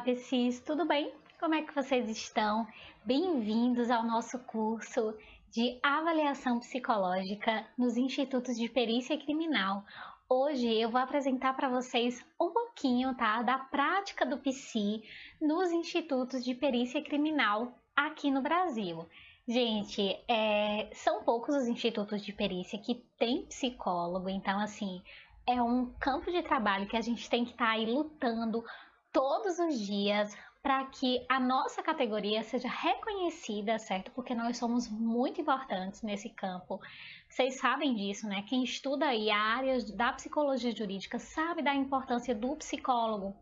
PCs, tudo bem? Como é que vocês estão? Bem-vindos ao nosso curso de avaliação psicológica nos institutos de perícia criminal. Hoje eu vou apresentar para vocês um pouquinho, tá, da prática do PC nos institutos de perícia criminal aqui no Brasil. Gente, é, são poucos os institutos de perícia que têm psicólogo, então assim, é um campo de trabalho que a gente tem que estar tá aí lutando todos os dias para que a nossa categoria seja reconhecida, certo? Porque nós somos muito importantes nesse campo. Vocês sabem disso, né? Quem estuda aí a área da psicologia jurídica sabe da importância do psicólogo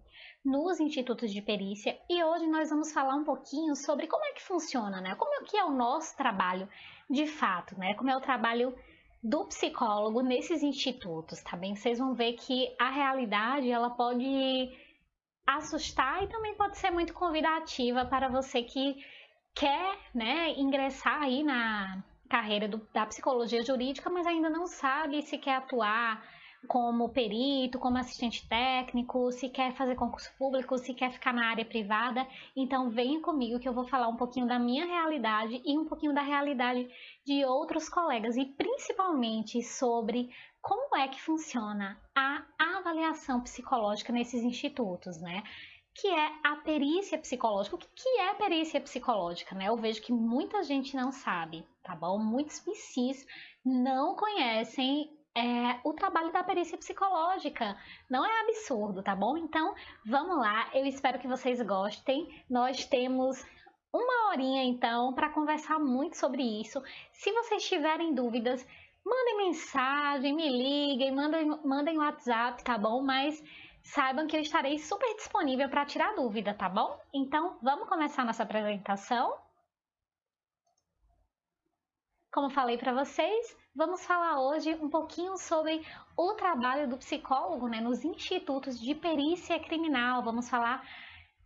nos institutos de perícia e hoje nós vamos falar um pouquinho sobre como é que funciona, né? Como é que é o nosso trabalho de fato, né? Como é o trabalho do psicólogo nesses institutos, tá bem? Vocês vão ver que a realidade ela pode assustar e também pode ser muito convidativa para você que quer né, ingressar aí na carreira do, da psicologia jurídica, mas ainda não sabe se quer atuar como perito, como assistente técnico, se quer fazer concurso público, se quer ficar na área privada. Então venha comigo que eu vou falar um pouquinho da minha realidade e um pouquinho da realidade de outros colegas e principalmente sobre como é que funciona a avaliação psicológica nesses institutos, né? Que é a perícia psicológica. O que é perícia psicológica, né? Eu vejo que muita gente não sabe, tá bom? Muitos PCs não conhecem é, o trabalho da perícia psicológica. Não é absurdo, tá bom? Então, vamos lá. Eu espero que vocês gostem. Nós temos uma horinha, então, para conversar muito sobre isso. Se vocês tiverem dúvidas, mandem mensagem, me liguem, mandem, mandem WhatsApp, tá bom? Mas saibam que eu estarei super disponível para tirar dúvida, tá bom? Então, vamos começar nossa apresentação. Como falei para vocês, vamos falar hoje um pouquinho sobre o trabalho do psicólogo né, nos institutos de perícia criminal. Vamos falar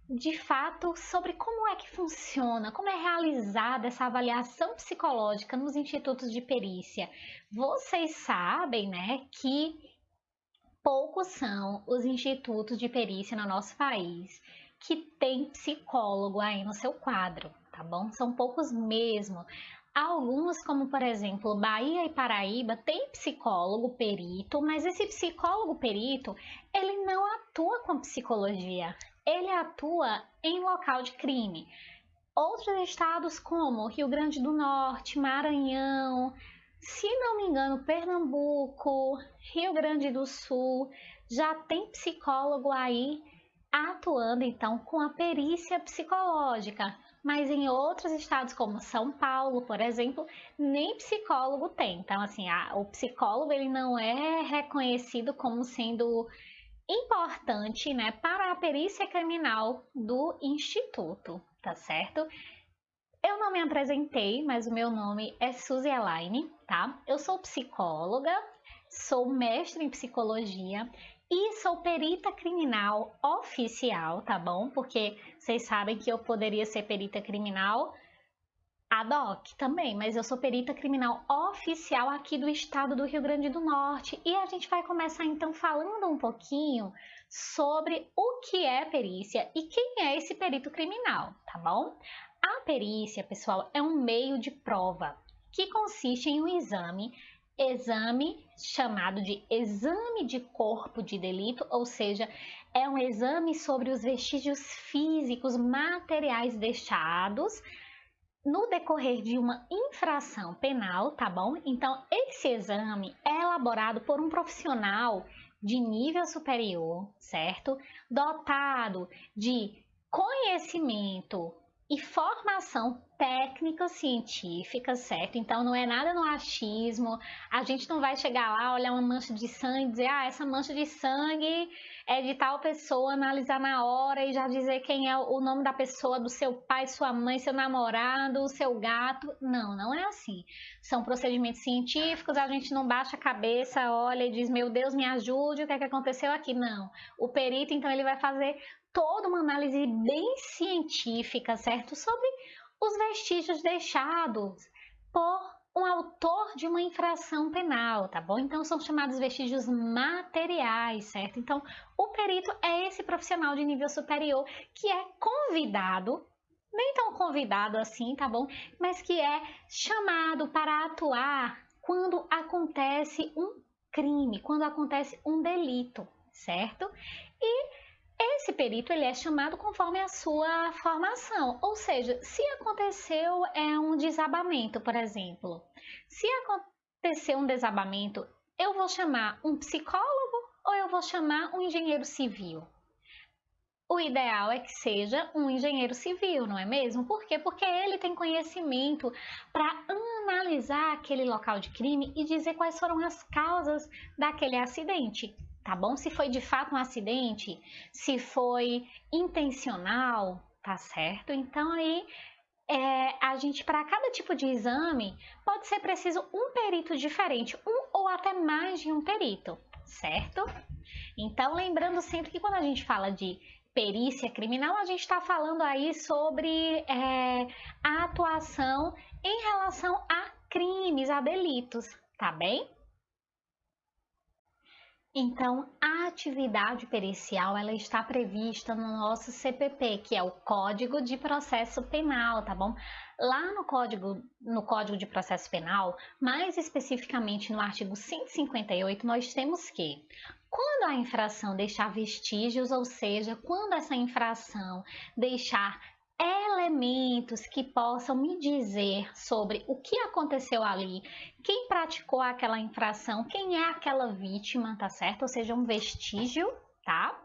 de fato sobre como é que funciona, como é realizada essa avaliação psicológica nos institutos de perícia. Vocês sabem, né, que poucos são os institutos de perícia no nosso país que tem psicólogo aí no seu quadro, tá bom? São poucos mesmo. Alguns, como por exemplo, Bahia e Paraíba, tem psicólogo perito, mas esse psicólogo perito, ele não atua com psicologia, ele atua em local de crime. Outros estados como Rio Grande do Norte, Maranhão, se não me engano, Pernambuco, Rio Grande do Sul, já tem psicólogo aí atuando então com a perícia psicológica. Mas em outros estados, como São Paulo, por exemplo, nem psicólogo tem. Então, assim, a, o psicólogo ele não é reconhecido como sendo importante né, para a perícia criminal do Instituto, tá certo? Eu não me apresentei, mas o meu nome é Suzy Elaine, tá? Eu sou psicóloga, sou mestre em psicologia e sou perita criminal oficial, tá bom? Porque vocês sabem que eu poderia ser perita criminal ad hoc também, mas eu sou perita criminal oficial aqui do estado do Rio Grande do Norte e a gente vai começar então falando um pouquinho sobre o que é perícia e quem é esse perito criminal, tá bom? A perícia, pessoal, é um meio de prova que consiste em um exame exame chamado de exame de corpo de delito, ou seja, é um exame sobre os vestígios físicos materiais deixados no decorrer de uma infração penal, tá bom? Então, esse exame é elaborado por um profissional de nível superior, certo? Dotado de conhecimento e formação técnica científica, certo? Então não é nada no achismo. A gente não vai chegar lá, olhar uma mancha de sangue e dizer, ah, essa mancha de sangue é de tal pessoa, analisar na hora e já dizer quem é o nome da pessoa, do seu pai, sua mãe, seu namorado, seu gato. Não, não é assim. São procedimentos científicos, a gente não baixa a cabeça, olha e diz, meu Deus, me ajude, o que é que aconteceu aqui? Não. O perito, então, ele vai fazer toda uma análise bem científica, certo? Sobre os vestígios deixados por um autor de uma infração penal, tá bom? Então são chamados vestígios materiais, certo? Então o perito é esse profissional de nível superior que é convidado nem tão convidado assim, tá bom? Mas que é chamado para atuar quando acontece um crime, quando acontece um delito, certo? E esse perito ele é chamado conforme a sua formação, ou seja, se aconteceu é um desabamento, por exemplo. Se aconteceu um desabamento, eu vou chamar um psicólogo ou eu vou chamar um engenheiro civil? O ideal é que seja um engenheiro civil, não é mesmo? Por quê? Porque ele tem conhecimento para analisar aquele local de crime e dizer quais foram as causas daquele acidente, tá bom? Se foi de fato um acidente, se foi intencional, tá certo? Então aí é, a gente, para cada tipo de exame, pode ser preciso um perito diferente, um ou até mais de um perito, certo? Então, lembrando sempre que quando a gente fala de perícia criminal, a gente está falando aí sobre é, a atuação em relação a crimes, a delitos, tá bem? Então, a atividade pericial ela está prevista no nosso CPP, que é o Código de Processo Penal, tá bom? Lá no Código, no Código de Processo Penal, mais especificamente no artigo 158, nós temos que quando a infração deixar vestígios, ou seja, quando essa infração deixar elementos que possam me dizer sobre o que aconteceu ali, quem praticou aquela infração, quem é aquela vítima, tá certo? Ou seja, um vestígio, tá?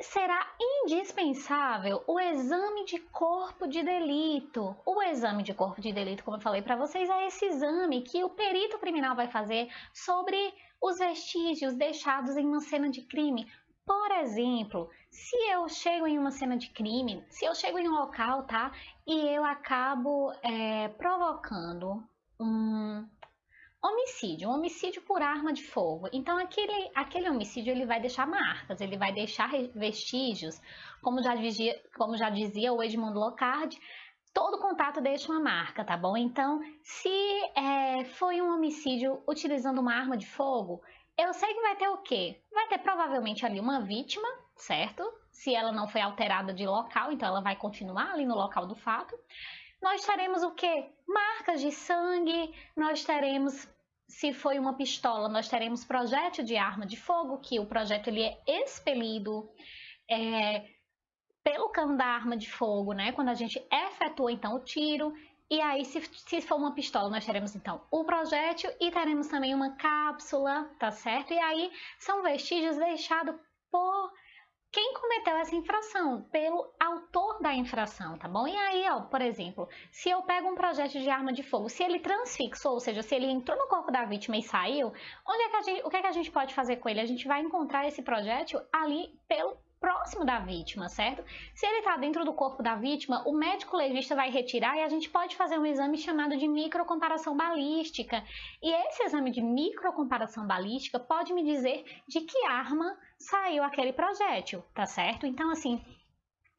Será indispensável o exame de corpo de delito. O exame de corpo de delito, como eu falei para vocês, é esse exame que o perito criminal vai fazer sobre os vestígios deixados em uma cena de crime. Por exemplo, se eu chego em uma cena de crime, se eu chego em um local, tá? E eu acabo é, provocando um homicídio, um homicídio por arma de fogo. Então, aquele, aquele homicídio ele vai deixar marcas, ele vai deixar vestígios, como já dizia, como já dizia o Edmundo Locard, todo contato deixa uma marca, tá bom? Então, se é, foi um homicídio utilizando uma arma de fogo, eu sei que vai ter o quê? Vai ter provavelmente ali uma vítima, certo? Se ela não foi alterada de local, então ela vai continuar ali no local do fato. Nós teremos o quê? Marcas de sangue, nós teremos se foi uma pistola, nós teremos projétil de arma de fogo, que o projétil ele é expelido é, pelo cano da arma de fogo, né? Quando a gente efetua então o tiro. E aí, se, se for uma pistola, nós teremos então o projétil e teremos também uma cápsula, tá certo? E aí são vestígios deixados por quem cometeu essa infração, pelo autor da infração, tá bom? E aí, ó, por exemplo, se eu pego um projétil de arma de fogo, se ele transfixou, ou seja, se ele entrou no corpo da vítima e saiu, onde é que a gente, o que, é que a gente pode fazer com ele? A gente vai encontrar esse projétil ali pelo próximo da vítima, certo? Se ele está dentro do corpo da vítima, o médico legista vai retirar e a gente pode fazer um exame chamado de microcomparação balística. E esse exame de microcomparação balística pode me dizer de que arma saiu aquele projétil, tá certo? Então, assim,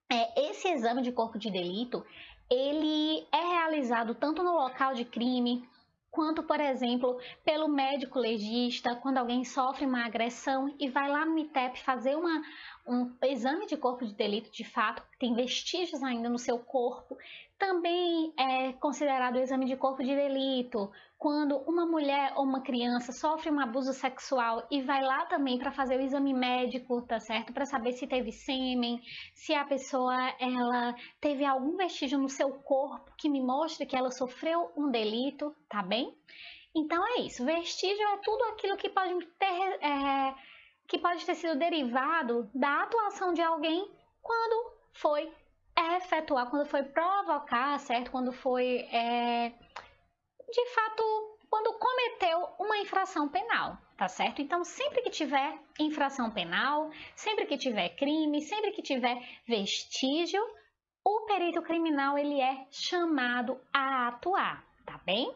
é, esse exame de corpo de delito, ele é realizado tanto no local de crime, quanto, por exemplo, pelo médico legista, quando alguém sofre uma agressão e vai lá no MITEP fazer uma, um exame de corpo de delito de fato, tem vestígios ainda no seu corpo. Também é considerado o exame de corpo de delito quando uma mulher ou uma criança sofre um abuso sexual e vai lá também para fazer o exame médico, tá certo? Para saber se teve sêmen, se a pessoa ela teve algum vestígio no seu corpo que me mostre que ela sofreu um delito, tá bem? Então é isso. Vestígio é tudo aquilo que pode ter é, que pode ter sido derivado da atuação de alguém quando foi efetuar, quando foi provocar, certo? Quando foi, é, de fato, quando cometeu uma infração penal, tá certo? Então, sempre que tiver infração penal, sempre que tiver crime, sempre que tiver vestígio, o perito criminal ele é chamado a atuar, tá bem?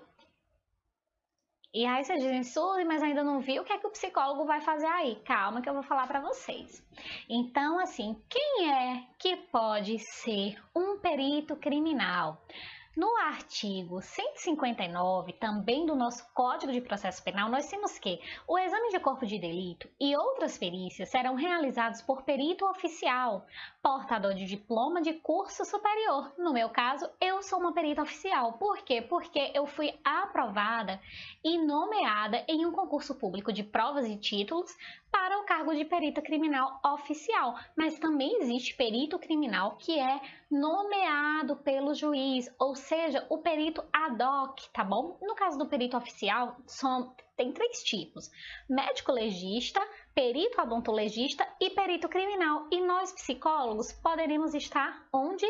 E aí vocês dizem, Suzy, mas ainda não vi o que é que o psicólogo vai fazer aí. Calma que eu vou falar para vocês. Então, assim, quem é que pode ser um perito criminal? No artigo 159, também do nosso Código de Processo Penal, nós temos que o exame de corpo de delito e outras perícias serão realizados por perito oficial, portador de diploma de curso superior. No meu caso, eu sou uma perita oficial. Por quê? Porque eu fui aprovada e nomeada em um concurso público de provas e títulos para o cargo de perita criminal oficial, mas também existe perito criminal que é nomeado pelo juiz, ou seja, o perito ad hoc, tá bom? No caso do perito oficial, são, tem três tipos: médico legista, perito odontologista e perito criminal. E nós psicólogos poderíamos estar onde?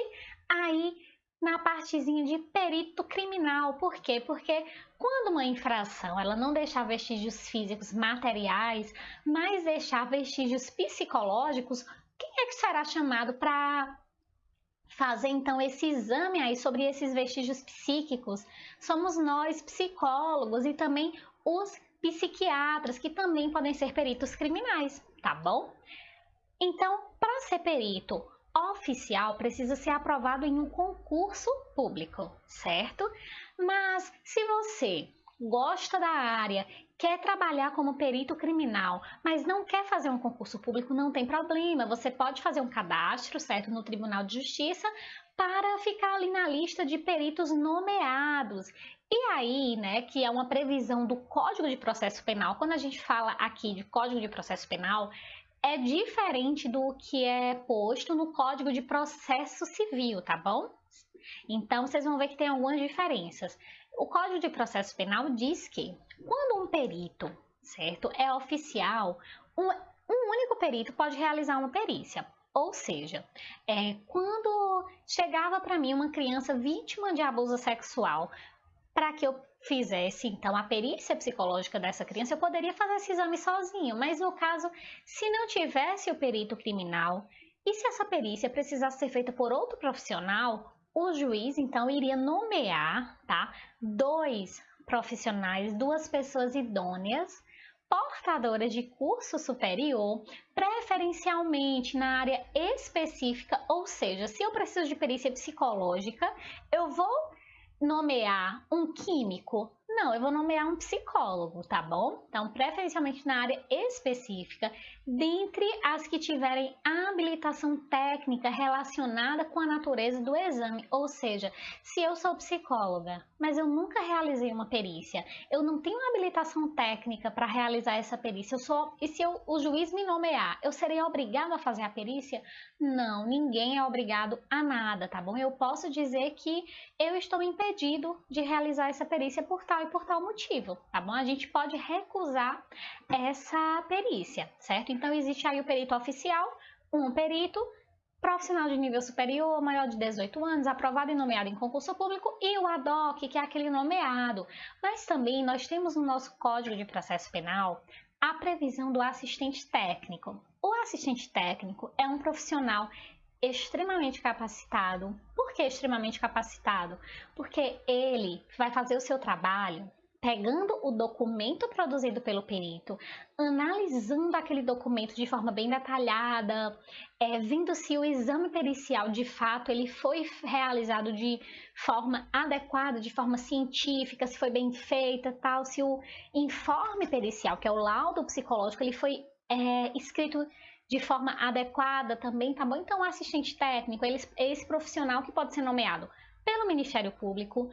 Aí na partezinha de perito criminal. Por quê? Porque quando uma infração ela não deixar vestígios físicos materiais, mas deixar vestígios psicológicos, quem é que será chamado para fazer então esse exame aí sobre esses vestígios psíquicos? Somos nós, psicólogos e também os psiquiatras, que também podem ser peritos criminais, tá bom? Então, para ser perito oficial, precisa ser aprovado em um concurso público, certo? Mas se você gosta da área, quer trabalhar como perito criminal, mas não quer fazer um concurso público, não tem problema. Você pode fazer um cadastro, certo, no Tribunal de Justiça para ficar ali na lista de peritos nomeados. E aí, né, que é uma previsão do Código de Processo Penal, quando a gente fala aqui de Código de Processo Penal, é diferente do que é posto no Código de Processo Civil, tá bom? Então, vocês vão ver que tem algumas diferenças. O Código de Processo Penal diz que quando um perito, certo, é oficial, um, um único perito pode realizar uma perícia. Ou seja, é, quando chegava para mim uma criança vítima de abuso sexual, para que eu fizesse então a perícia psicológica dessa criança, eu poderia fazer esse exame sozinho, mas no caso, se não tivesse o perito criminal e se essa perícia precisasse ser feita por outro profissional, o juiz então iria nomear, tá, dois profissionais, duas pessoas idôneas, portadoras de curso superior, preferencialmente na área específica, ou seja, se eu preciso de perícia psicológica, eu vou nomear um químico não, eu vou nomear um psicólogo, tá bom? Então, preferencialmente na área específica, dentre as que tiverem habilitação técnica relacionada com a natureza do exame. Ou seja, se eu sou psicóloga, mas eu nunca realizei uma perícia, eu não tenho habilitação técnica para realizar essa perícia, eu sou, e se eu, o juiz me nomear, eu serei obrigado a fazer a perícia? Não, ninguém é obrigado a nada, tá bom? Eu posso dizer que eu estou impedido de realizar essa perícia por tal e por tal motivo, tá bom? A gente pode recusar essa perícia, certo? Então, existe aí o perito oficial, um perito, profissional de nível superior, maior de 18 anos, aprovado e nomeado em concurso público, e o ad hoc, que é aquele nomeado. Mas também nós temos no nosso Código de Processo Penal a previsão do assistente técnico. O assistente técnico é um profissional extremamente capacitado. Por que extremamente capacitado? Porque ele vai fazer o seu trabalho pegando o documento produzido pelo perito, analisando aquele documento de forma bem detalhada, é, vendo se o exame pericial de fato ele foi realizado de forma adequada, de forma científica, se foi bem feita, tal, se o informe pericial, que é o laudo psicológico, ele foi é, escrito de forma adequada também, tá bom? Então, o assistente técnico é esse profissional que pode ser nomeado pelo Ministério Público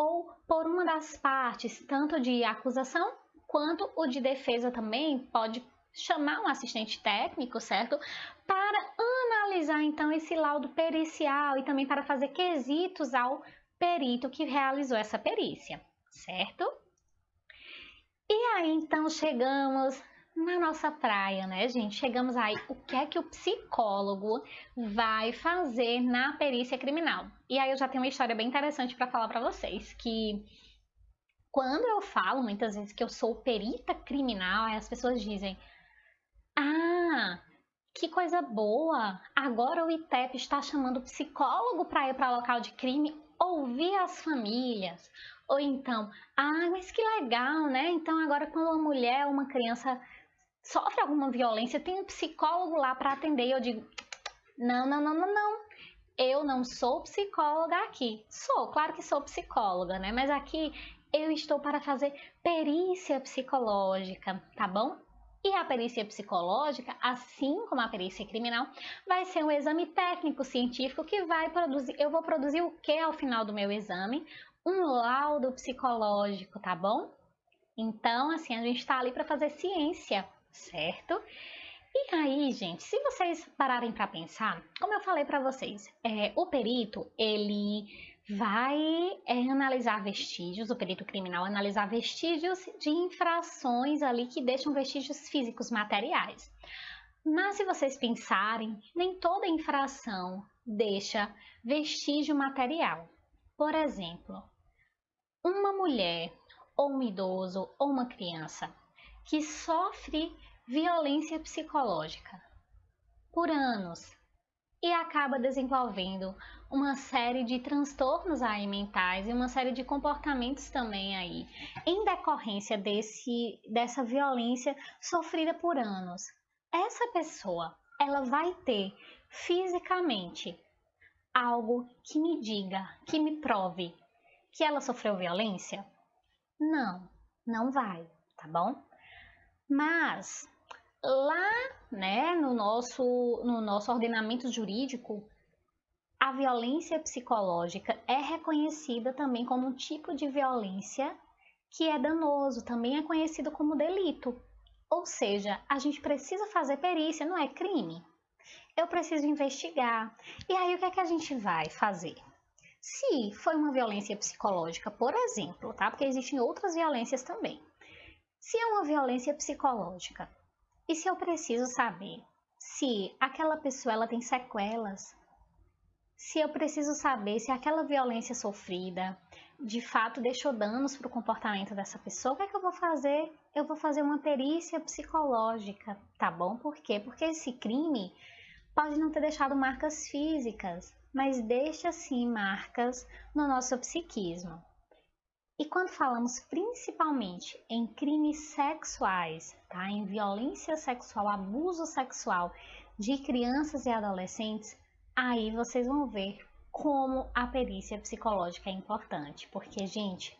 ou por uma das partes, tanto de acusação quanto o de defesa também pode chamar um assistente técnico, certo? Para analisar então esse laudo pericial e também para fazer quesitos ao perito que realizou essa perícia, certo? E aí então chegamos na nossa praia, né, gente? Chegamos aí, o que é que o psicólogo vai fazer na perícia criminal? E aí eu já tenho uma história bem interessante para falar para vocês, que quando eu falo muitas vezes que eu sou perita criminal, as pessoas dizem: "Ah, que coisa boa! Agora o ITEP está chamando psicólogo para ir para local de crime ouvir as famílias. Ou então, ah, mas que legal, né? Então agora quando uma mulher, uma criança sofre alguma violência, tem um psicólogo lá para atender. E eu digo: não, não, não, não, não. eu não sou psicóloga aqui. Sou, claro que sou psicóloga, né? Mas aqui eu estou para fazer perícia psicológica, tá bom? E a perícia psicológica, assim como a perícia criminal, vai ser um exame técnico científico que vai produzir. Eu vou produzir o que ao final do meu exame? Um laudo psicológico, tá bom? Então, assim, a gente está ali para fazer ciência, certo? E aí, gente, se vocês pararem para pensar, como eu falei para vocês, é, o perito ele vai é, analisar vestígios, o perito criminal analisar vestígios de infrações ali que deixam vestígios físicos materiais. Mas se vocês pensarem, nem toda infração deixa vestígio material. Por exemplo, uma mulher ou um idoso ou uma criança que sofre violência psicológica por anos e acaba desenvolvendo uma série de transtornos aí mentais e uma série de comportamentos também aí em decorrência desse dessa violência sofrida por anos. Essa pessoa, ela vai ter fisicamente algo que me diga, que me prove que ela sofreu violência? Não, não vai, tá bom? Mas lá, né, no nosso, no nosso ordenamento jurídico, a violência psicológica é reconhecida também como um tipo de violência que é danoso, também é conhecido como delito. Ou seja, a gente precisa fazer perícia, não é crime. Eu preciso investigar. E aí o que é que a gente vai fazer? Se foi uma violência psicológica, por exemplo, tá? Porque existem outras violências também. Se é uma violência psicológica, e se eu preciso saber se aquela pessoa ela tem sequelas, se eu preciso saber se aquela violência sofrida de fato deixou danos para o comportamento dessa pessoa, o que é que eu vou fazer? Eu vou fazer uma perícia psicológica, tá bom? Por quê? Porque esse crime pode não ter deixado marcas físicas, mas deixa sim marcas no nosso psiquismo. E quando falamos principalmente em crimes sexuais, tá? em violência sexual, abuso sexual de crianças e adolescentes, aí vocês vão ver como a perícia psicológica é importante. Porque, gente,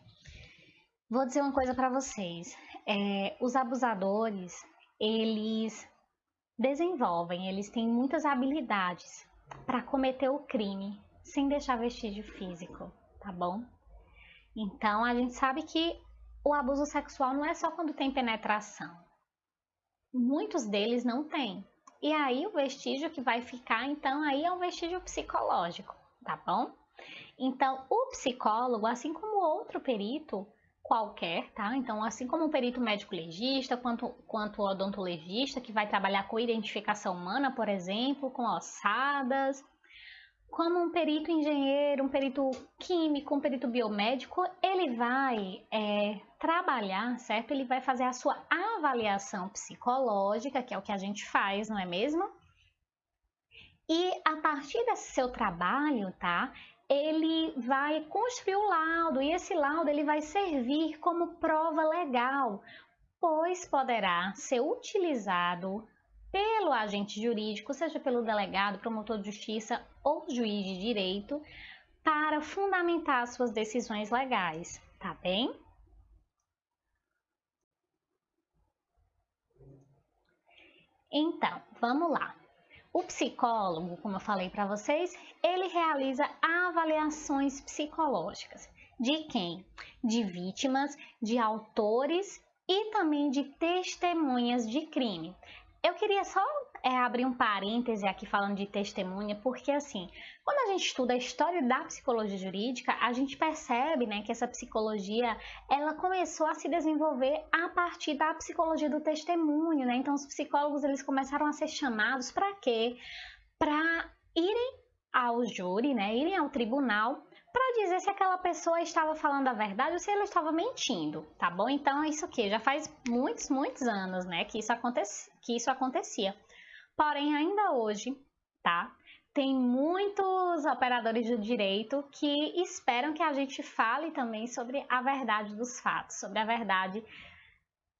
vou dizer uma coisa para vocês: é, os abusadores, eles desenvolvem, eles têm muitas habilidades para cometer o crime sem deixar vestígio físico, tá bom? Então, a gente sabe que o abuso sexual não é só quando tem penetração. Muitos deles não têm. E aí, o vestígio que vai ficar, então, aí é um vestígio psicológico, tá bom? Então, o psicólogo, assim como outro perito qualquer, tá? Então, assim como o perito médico legista, quanto, quanto o odontologista, que vai trabalhar com identificação humana, por exemplo, com ossadas, como um perito engenheiro, um perito químico, um perito biomédico, ele vai é, trabalhar, certo? Ele vai fazer a sua avaliação psicológica, que é o que a gente faz, não é mesmo? E a partir desse seu trabalho, tá? Ele vai construir o laudo e esse laudo ele vai servir como prova legal, pois poderá ser utilizado pelo agente jurídico, seja pelo delegado, promotor de justiça ou juiz de direito, para fundamentar suas decisões legais, tá bem? Então, vamos lá. O psicólogo, como eu falei para vocês, ele realiza avaliações psicológicas. De quem? De vítimas, de autores e também de testemunhas de crime. Eu queria só é, abrir um parêntese aqui falando de testemunha, porque assim, quando a gente estuda a história da psicologia jurídica, a gente percebe né, que essa psicologia ela começou a se desenvolver a partir da psicologia do testemunho, né? Então os psicólogos eles começaram a ser chamados para quê? Para irem ao júri, né? Irem ao tribunal para dizer se aquela pessoa estava falando a verdade ou se ela estava mentindo, tá bom? Então, isso aqui já faz muitos, muitos anos, né, que isso, acontece, que isso acontecia. Porém, ainda hoje, tá? Tem muitos operadores do direito que esperam que a gente fale também sobre a verdade dos fatos, sobre a verdade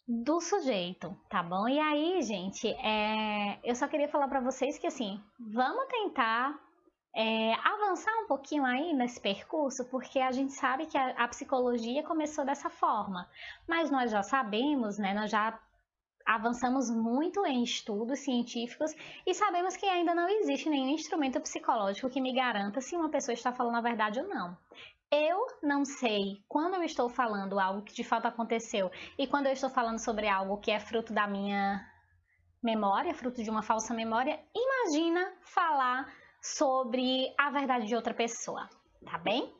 do sujeito, tá bom? E aí, gente, é... eu só queria falar para vocês que assim, vamos tentar é, avançar um pouquinho aí nesse percurso, porque a gente sabe que a, a, psicologia começou dessa forma, mas nós já sabemos, né, nós já avançamos muito em estudos científicos e sabemos que ainda não existe nenhum instrumento psicológico que me garanta se uma pessoa está falando a verdade ou não. Eu não sei quando eu estou falando algo que de fato aconteceu e quando eu estou falando sobre algo que é fruto da minha memória, fruto de uma falsa memória, imagina falar sobre a verdade de outra pessoa, tá bem?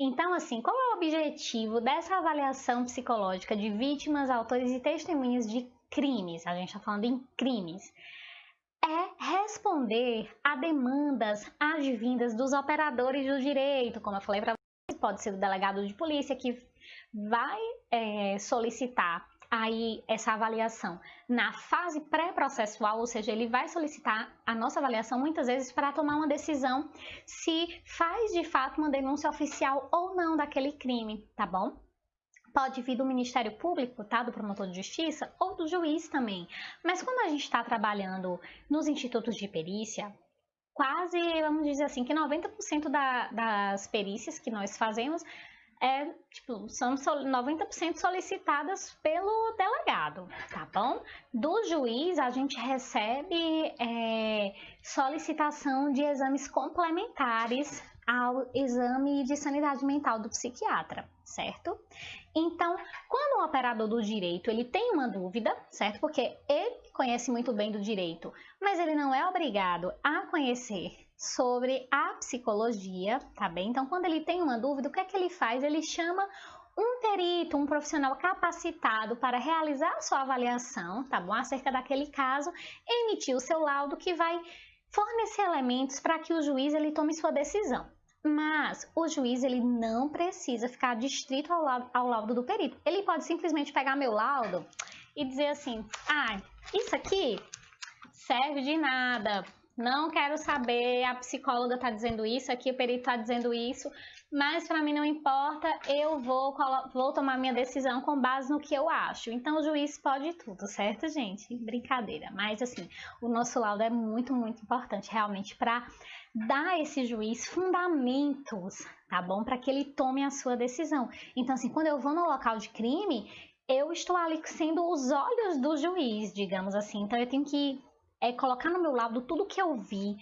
Então, assim, qual é o objetivo dessa avaliação psicológica de vítimas, autores e testemunhas de crimes? A gente está falando em crimes. É responder a demandas advindas dos operadores do direito, como eu falei para vocês, pode ser o delegado de polícia que vai é, solicitar aí essa avaliação na fase pré-processual, ou seja, ele vai solicitar a nossa avaliação muitas vezes para tomar uma decisão se faz de fato uma denúncia oficial ou não daquele crime, tá bom? Pode vir do Ministério Público, tá? Do promotor de justiça ou do juiz também. Mas quando a gente está trabalhando nos institutos de perícia, quase, vamos dizer assim, que 90% da, das perícias que nós fazemos é, tipo, são 90% solicitadas pelo delegado, tá bom? Do juiz, a gente recebe é, solicitação de exames complementares ao exame de sanidade mental do psiquiatra, certo? Então, quando o operador do direito ele tem uma dúvida, certo? Porque ele conhece muito bem do direito, mas ele não é obrigado a conhecer sobre a psicologia, tá bem? Então, quando ele tem uma dúvida, o que é que ele faz? Ele chama um perito, um profissional capacitado para realizar a sua avaliação, tá bom? Acerca daquele caso, emitir o seu laudo que vai fornecer elementos para que o juiz ele tome sua decisão. Mas o juiz ele não precisa ficar distrito ao laudo, ao laudo do perito. Ele pode simplesmente pegar meu laudo e dizer assim: ah, isso aqui serve de nada, não quero saber, a psicóloga está dizendo isso, aqui o perito está dizendo isso, mas para mim não importa, eu vou, vou tomar minha decisão com base no que eu acho. Então o juiz pode tudo, certo, gente? Brincadeira. Mas assim, o nosso laudo é muito, muito importante realmente para dar a esse juiz fundamentos, tá bom? Para que ele tome a sua decisão. Então, assim, quando eu vou no local de crime, eu estou ali sendo os olhos do juiz, digamos assim. Então, eu tenho que é colocar no meu lado tudo que eu vi,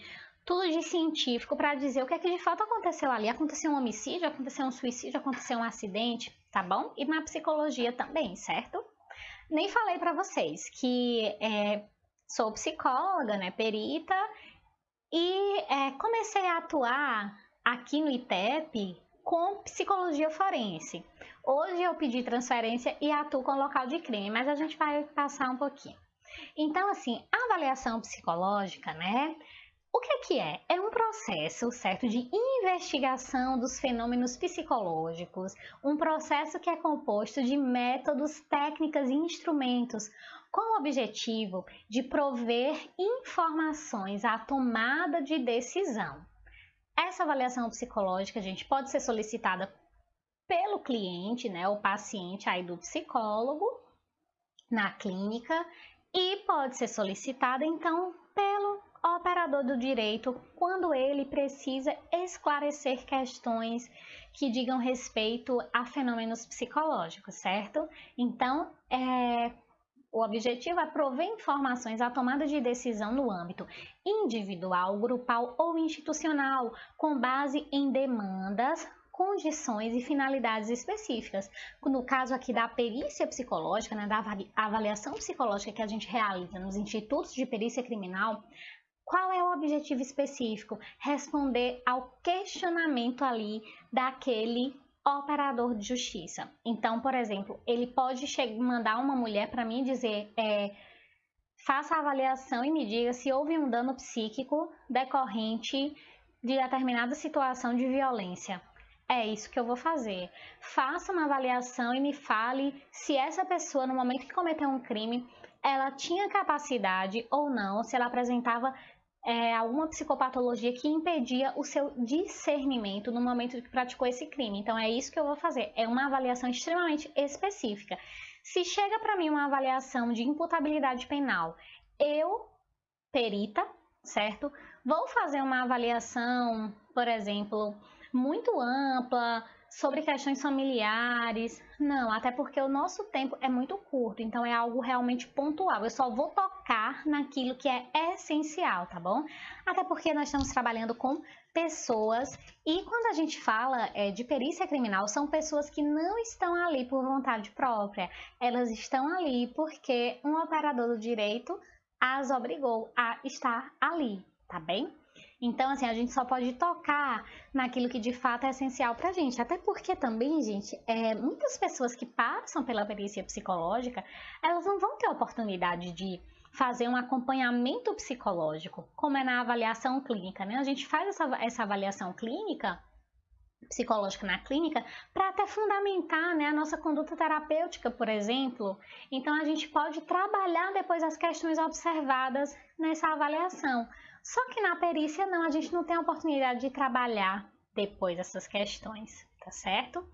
tudo de científico para dizer o que é que de fato aconteceu ali. Aconteceu um homicídio, aconteceu um suicídio, aconteceu um acidente, tá bom? E na psicologia também, certo? Nem falei para vocês que é, sou psicóloga, né, perita, e é, comecei a atuar aqui no ITEP com psicologia forense. Hoje eu pedi transferência e atuo com local de crime, mas a gente vai passar um pouquinho. Então, assim, a avaliação psicológica, né? O que é que é? É um processo, certo, de investigação dos fenômenos psicológicos, um processo que é composto de métodos, técnicas e instrumentos com o objetivo de prover informações à tomada de decisão. Essa avaliação psicológica, gente, pode ser solicitada pelo cliente, né, o paciente aí do psicólogo na clínica e pode ser solicitada então pelo operador do direito quando ele precisa esclarecer questões que digam respeito a fenômenos psicológicos, certo? Então, é, o objetivo é prover informações à tomada de decisão no âmbito individual, grupal ou institucional, com base em demandas, condições e finalidades específicas. No caso aqui da perícia psicológica, né, da avaliação psicológica que a gente realiza nos institutos de perícia criminal, qual é o objetivo específico? Responder ao questionamento ali daquele operador de justiça. Então, por exemplo, ele pode mandar uma mulher para mim dizer é, faça a avaliação e me diga se houve um dano psíquico decorrente de determinada situação de violência. É isso que eu vou fazer. Faça uma avaliação e me fale se essa pessoa, no momento que cometeu um crime, ela tinha capacidade ou não, se ela apresentava é, alguma psicopatologia que impedia o seu discernimento no momento que praticou esse crime. Então é isso que eu vou fazer. É uma avaliação extremamente específica. Se chega para mim uma avaliação de imputabilidade penal, eu, perita, certo? vou fazer uma avaliação, por exemplo, muito ampla sobre questões familiares. Não, até porque o nosso tempo é muito curto, então é algo realmente pontual. Eu só vou tocar naquilo que é essencial, tá bom? Até porque nós estamos trabalhando com pessoas e quando a gente fala é, de perícia criminal, são pessoas que não estão ali por vontade própria, elas estão ali porque um operador do direito as obrigou a estar ali, tá bem? Então, assim, a gente só pode tocar naquilo que de fato é essencial para a gente. Até porque também, gente, é, muitas pessoas que passam pela perícia psicológica, elas não vão ter a oportunidade de fazer um acompanhamento psicológico, como é na avaliação clínica, né? A gente faz essa, essa avaliação clínica psicológica na clínica para até fundamentar né, a nossa conduta terapêutica, por exemplo. Então, a gente pode trabalhar depois as questões observadas nessa avaliação. Só que na perícia não, a gente não tem a oportunidade de trabalhar depois essas questões, tá certo?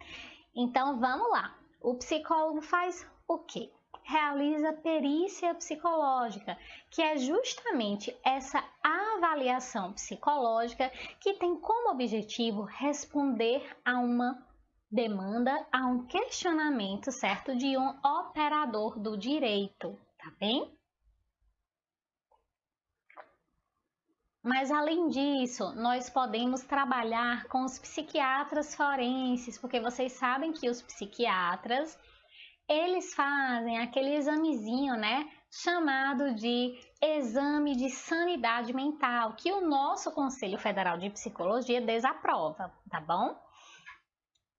Então vamos lá. O psicólogo faz o quê? Realiza perícia psicológica, que é justamente essa avaliação psicológica que tem como objetivo responder a uma demanda, a um questionamento, certo, de um operador do direito, tá bem? Mas além disso, nós podemos trabalhar com os psiquiatras forenses, porque vocês sabem que os psiquiatras, eles fazem aquele examezinho, né, chamado de exame de sanidade mental, que o nosso Conselho Federal de Psicologia desaprova, tá bom?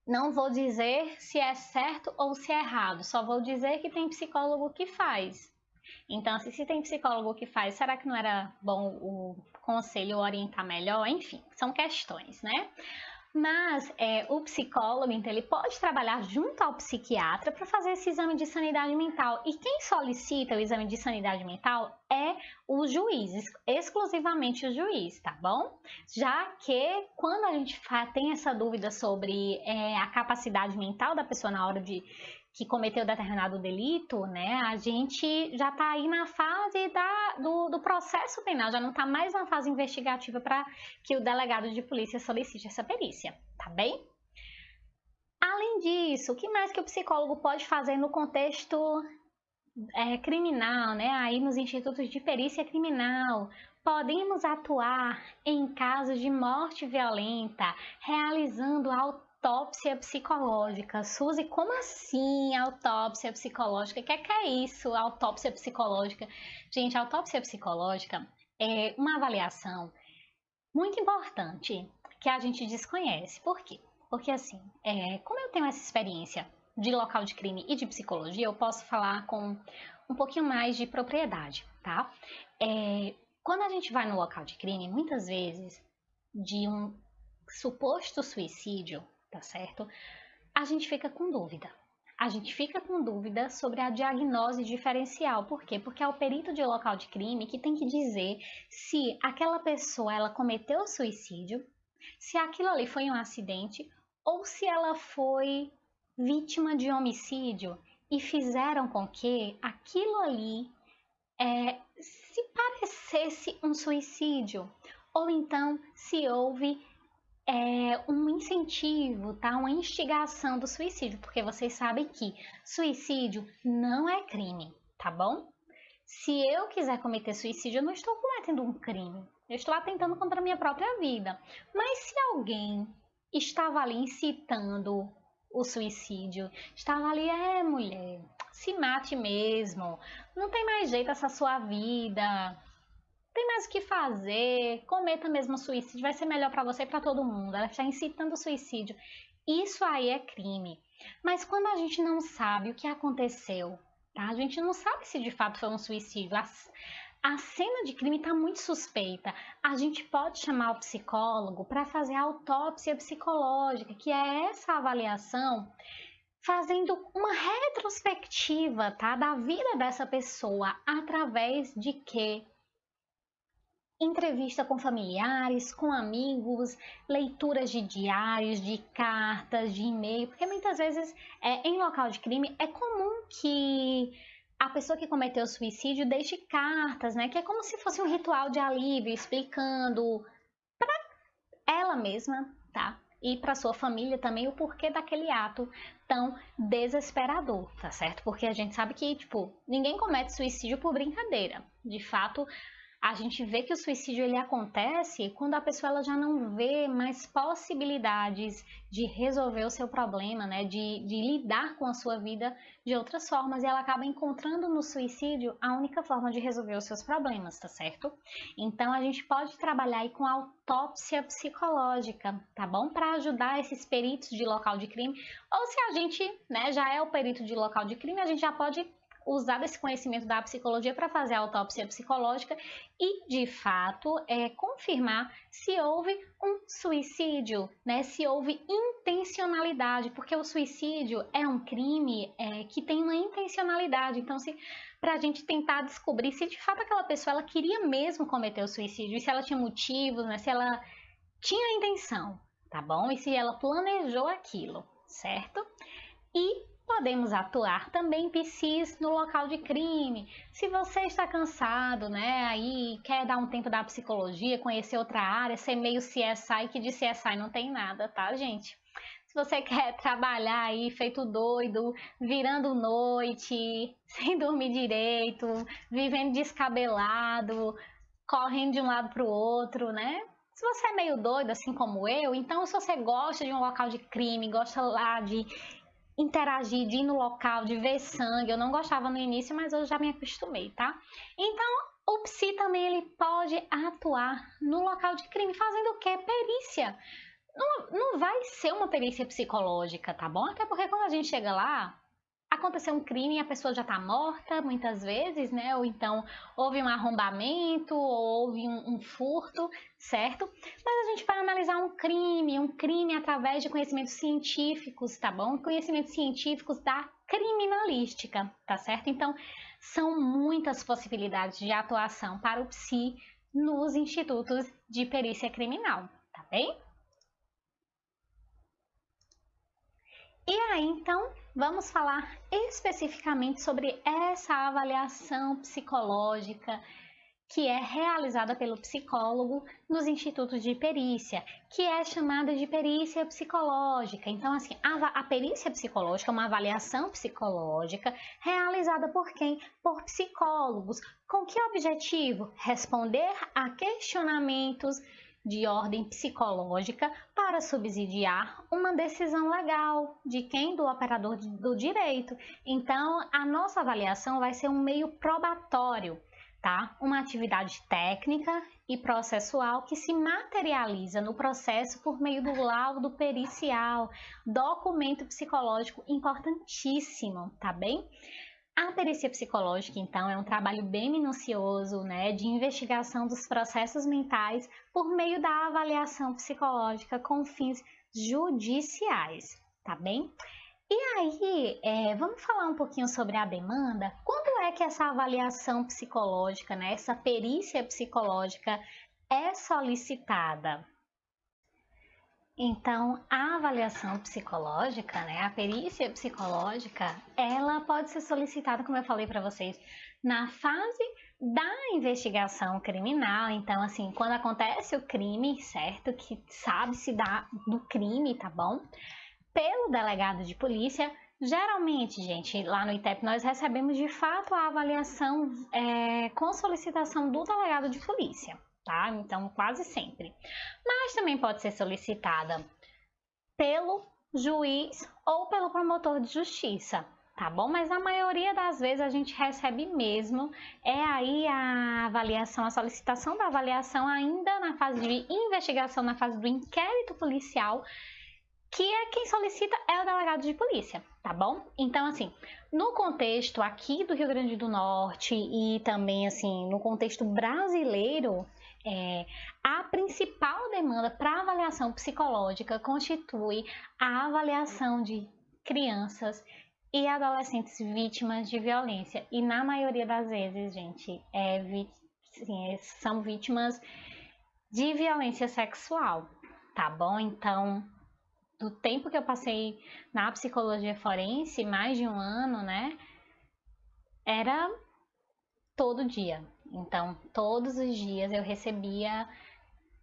Não vou dizer se é certo ou se é errado, só vou dizer que tem psicólogo que faz. Então, se, se tem psicólogo que faz, será que não era bom o conselho orientar melhor? Enfim, são questões, né? Mas é, o psicólogo, então, ele pode trabalhar junto ao psiquiatra para fazer esse exame de sanidade mental. E quem solicita o exame de sanidade mental é o juiz, exclusivamente o juiz, tá bom? Já que quando a gente tem essa dúvida sobre é, a capacidade mental da pessoa na hora de que cometeu determinado delito, né, a gente já está aí na fase da, do, do, processo penal, já não está mais na fase investigativa para que o delegado de polícia solicite essa perícia, tá bem? Além disso, o que mais que o psicólogo pode fazer no contexto é, criminal, né? Aí nos institutos de perícia criminal, podemos atuar em casos de morte violenta, realizando autópsia psicológica. Suzy, como assim autópsia psicológica? O que é, que é isso, autópsia psicológica? Gente, autópsia psicológica é uma avaliação muito importante que a gente desconhece. Por quê? Porque assim, é, como eu tenho essa experiência de local de crime e de psicologia, eu posso falar com um pouquinho mais de propriedade, tá? É, quando a gente vai no local de crime, muitas vezes, de um suposto suicídio, tá certo? A gente fica com dúvida. A gente fica com dúvida sobre a diagnose diferencial. Por quê? Porque é o perito de local de crime que tem que dizer se aquela pessoa ela cometeu suicídio, se aquilo ali foi um acidente ou se ela foi vítima de homicídio e fizeram com que aquilo ali é, se parecesse um suicídio, ou então se houve é, um incentivo, tá? uma instigação do suicídio, porque vocês sabem que suicídio não é crime, tá bom? Se eu quiser cometer suicídio, eu não estou cometendo um crime, eu estou atentando contra a minha própria vida. Mas se alguém estava ali incitando o suicídio, estava ali, é mulher, se mate mesmo, não tem mais jeito essa sua vida, tem mais o que fazer, cometa mesmo suicídio, vai ser melhor para você e para todo mundo. Ela está incitando o suicídio. Isso aí é crime. Mas quando a gente não sabe o que aconteceu, tá? A gente não sabe se de fato foi um suicídio. A, a cena de crime está muito suspeita. A gente pode chamar o psicólogo para fazer a autópsia psicológica, que é essa avaliação fazendo uma retrospectiva, tá, da vida dessa pessoa através de que entrevista com familiares, com amigos, leituras de diários, de cartas, de e-mail, porque muitas vezes é, em local de crime é comum que a pessoa que cometeu suicídio deixe cartas, né? Que é como se fosse um ritual de alívio, explicando para ela mesma, tá? E para sua família também o porquê daquele ato tão desesperador, tá certo? Porque a gente sabe que, tipo, ninguém comete suicídio por brincadeira. De fato, a gente vê que o suicídio ele acontece quando a pessoa ela já não vê mais possibilidades de resolver o seu problema, né? De, de lidar com a sua vida de outras formas e ela acaba encontrando no suicídio a única forma de resolver os seus problemas, tá certo? Então a gente pode trabalhar aí com autópsia psicológica, tá bom? Para ajudar esses peritos de local de crime, ou se a gente, né, já é o perito de local de crime, a gente já pode usar esse conhecimento da psicologia para fazer a autópsia psicológica e, de fato, é, confirmar se houve um suicídio, né? Se houve intencionalidade, porque o suicídio é um crime é, que tem uma intencionalidade. Então, se para a gente tentar descobrir se de fato aquela pessoa ela queria mesmo cometer o suicídio, e se ela tinha motivos, né? Se ela tinha intenção, tá bom? E se ela planejou aquilo, certo? E Podemos atuar também psis no local de crime. Se você está cansado, né, aí quer dar um tempo da psicologia, conhecer outra área, ser meio CSI, que de CSI não tem nada, tá, gente? Se você quer trabalhar aí feito doido, virando noite, sem dormir direito, vivendo descabelado, correndo de um lado para o outro, né? Se você é meio doido, assim como eu, então se você gosta de um local de crime, gosta lá de interagir, de ir no local, de ver sangue. Eu não gostava no início, mas eu já me acostumei, tá? Então, o psi também ele pode atuar no local de crime, fazendo o quê? Perícia. Não, não vai ser uma perícia psicológica, tá bom? Até porque quando a gente chega lá, aconteceu um crime e a pessoa já está morta, muitas vezes, né? Ou então houve um arrombamento, ou houve um, um, furto, certo? Mas a gente vai analisar um crime, um crime através de conhecimentos científicos, tá bom? Conhecimentos científicos da criminalística, tá certo? Então, são muitas possibilidades de atuação para o PSI nos institutos de perícia criminal, tá bem? E aí, então, vamos falar especificamente sobre essa avaliação psicológica que é realizada pelo psicólogo nos institutos de perícia, que é chamada de perícia psicológica. Então, assim, a, a perícia psicológica é uma avaliação psicológica realizada por quem? Por psicólogos. Com que objetivo? Responder a questionamentos de ordem psicológica para subsidiar uma decisão legal de quem? Do operador do direito. Então, a nossa avaliação vai ser um meio probatório, tá? Uma atividade técnica e processual que se materializa no processo por meio do laudo pericial, documento psicológico importantíssimo, tá bem? A perícia psicológica, então, é um trabalho bem minucioso, né, de investigação dos processos mentais por meio da avaliação psicológica com fins judiciais, tá bem? E aí, é, vamos falar um pouquinho sobre a demanda? Quando é que essa avaliação psicológica, né, essa perícia psicológica é solicitada? Então, a avaliação psicológica, né, a perícia psicológica, ela pode ser solicitada, como eu falei para vocês, na fase da investigação criminal. Então, assim, quando acontece o crime, certo? Que sabe-se da, do crime, tá bom? Pelo delegado de polícia. Geralmente, gente, lá no ITEP nós recebemos de fato a avaliação é, com solicitação do delegado de polícia, tá? Então, quase sempre. Mas também pode ser solicitada pelo juiz ou pelo promotor de justiça, tá bom? Mas a maioria das vezes a gente recebe mesmo, é aí a avaliação, a solicitação da avaliação ainda na fase de investigação, na fase do inquérito policial, que é quem solicita é o delegado de polícia, tá bom? Então, assim, no contexto aqui do Rio Grande do Norte e também, assim, no contexto brasileiro, é, a principal demanda para avaliação psicológica constitui a avaliação de crianças e adolescentes vítimas de violência. E na maioria das vezes, gente, é, sim, é, são vítimas de violência sexual, tá bom? Então, do tempo que eu passei na psicologia forense, mais de um ano, né? era todo dia. Então, todos os dias eu recebia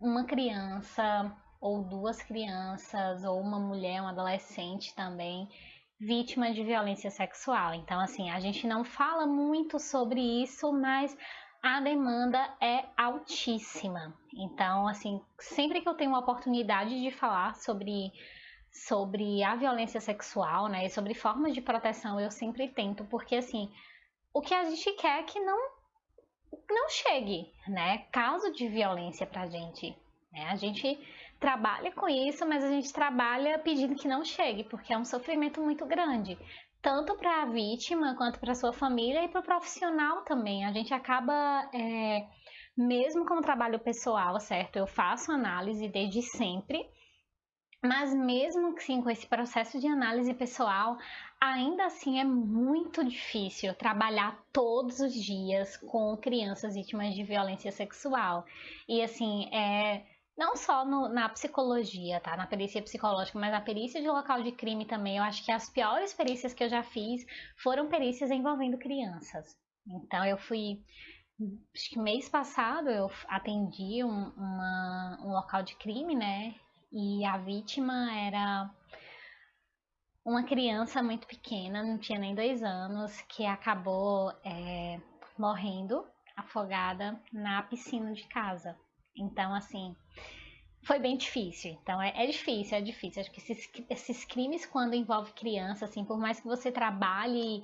uma criança ou duas crianças ou uma mulher, um adolescente também vítima de violência sexual. Então, assim, a gente não fala muito sobre isso, mas a demanda é altíssima. Então, assim, sempre que eu tenho uma oportunidade de falar sobre sobre a violência sexual, né, e sobre formas de proteção, eu sempre tento, porque assim, o que a gente quer é que não não chegue, né, caso de violência pra gente, né? A gente trabalha com isso, mas a gente trabalha pedindo que não chegue, porque é um sofrimento muito grande, tanto para a vítima quanto para sua família e para o profissional também. A gente acaba, é, mesmo com o trabalho pessoal, certo? Eu faço análise desde sempre, mas mesmo assim, com esse processo de análise pessoal, ainda assim é muito difícil trabalhar todos os dias com crianças vítimas de violência sexual. E assim, é não só no, na psicologia, tá? Na perícia psicológica, mas na perícia de local de crime também. Eu acho que as piores perícias que eu já fiz foram perícias envolvendo crianças. Então eu fui. Acho que mês passado eu atendi um, uma, um local de crime, né? E a vítima era uma criança muito pequena, não tinha nem dois anos, que acabou é, morrendo afogada na piscina de casa. Então, assim, foi bem difícil. Então, é, é difícil, é difícil. Acho que esses, esses crimes, quando envolve criança, assim, por mais que você trabalhe,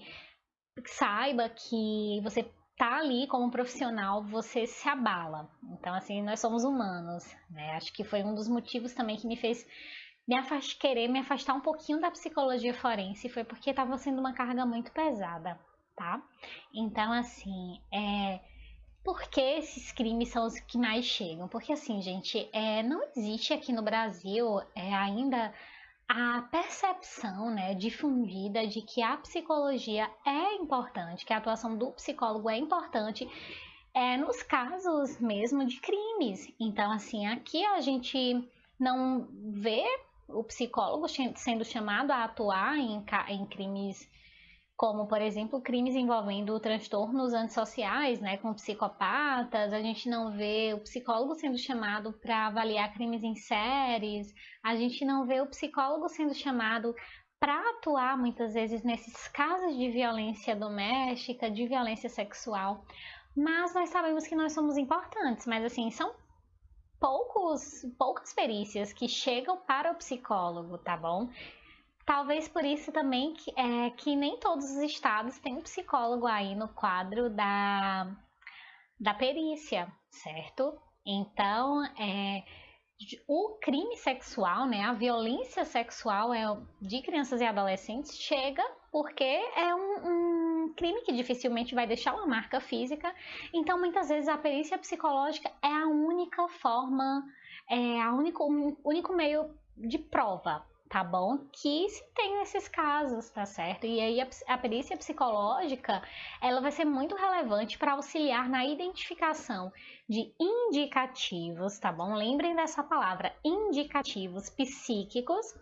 saiba que você tá ali como profissional, você se abala. Então, assim, nós somos humanos, né? Acho que foi um dos motivos também que me fez me afast... querer me afastar um pouquinho da psicologia forense, foi porque estava sendo uma carga muito pesada, tá? Então, assim, é por que esses crimes são os que mais chegam? Porque assim, gente, é, não existe aqui no Brasil é, ainda a percepção né, difundida de que a psicologia é importante, que a atuação do psicólogo é importante é, nos casos mesmo de crimes. Então, assim, aqui a gente não vê o psicólogo sendo chamado a atuar em, em crimes como, por exemplo, crimes envolvendo transtornos antissociais, né, com psicopatas, a gente não vê o psicólogo sendo chamado para avaliar crimes em séries, a gente não vê o psicólogo sendo chamado para atuar muitas vezes nesses casos de violência doméstica, de violência sexual. Mas nós sabemos que nós somos importantes, mas assim, são poucos, poucas perícias que chegam para o psicólogo, tá bom? Talvez por isso também que, é, que nem todos os estados têm um psicólogo aí no quadro da, da perícia, certo? Então, é, o crime sexual, né, a violência sexual é, de crianças e adolescentes chega porque é um, um, crime que dificilmente vai deixar uma marca física. Então, muitas vezes a perícia psicológica é a única forma, é a único, único meio de prova tá bom? Que se tem esses casos, tá certo? E aí a, a perícia psicológica, ela vai ser muito relevante para auxiliar na identificação de indicativos, tá bom? Lembrem dessa palavra, indicativos psíquicos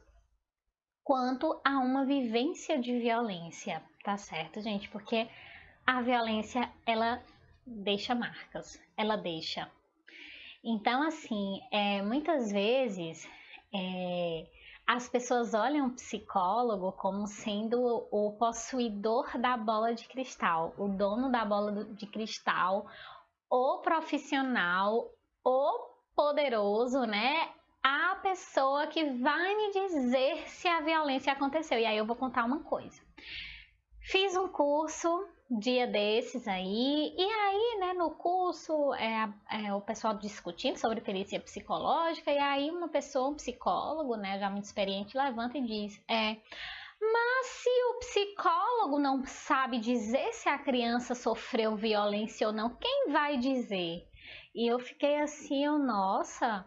quanto a uma vivência de violência, tá certo, gente? Porque a violência, ela deixa marcas, ela deixa. Então, assim, é, muitas vezes é, as pessoas olham o psicólogo como sendo o possuidor da bola de cristal, o dono da bola de cristal, o profissional, o poderoso, né? A pessoa que vai me dizer se a violência aconteceu. E aí eu vou contar uma coisa. Fiz um curso dia desses aí, e aí, né, no curso, é, é, o pessoal discutindo sobre perícia psicológica, e aí uma pessoa, um psicólogo, né, já muito experiente, levanta e diz, é, mas se o psicólogo não sabe dizer se a criança sofreu violência ou não, quem vai dizer? E eu fiquei assim, eu, nossa,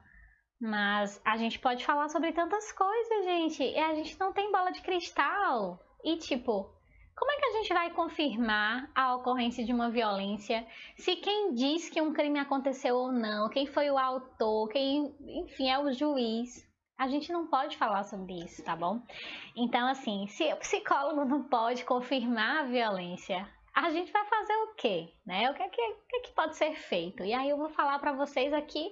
mas a gente pode falar sobre tantas coisas, gente, e a gente não tem bola de cristal. E tipo, como é que a gente vai confirmar a ocorrência de uma violência se quem diz que um crime aconteceu ou não, quem foi o autor, quem, enfim, é o juiz? A gente não pode falar sobre isso, tá bom? Então, assim, se o psicólogo não pode confirmar a violência, a gente vai fazer o quê? Né? O que, é que, que, é que pode ser feito? E aí eu vou falar para vocês aqui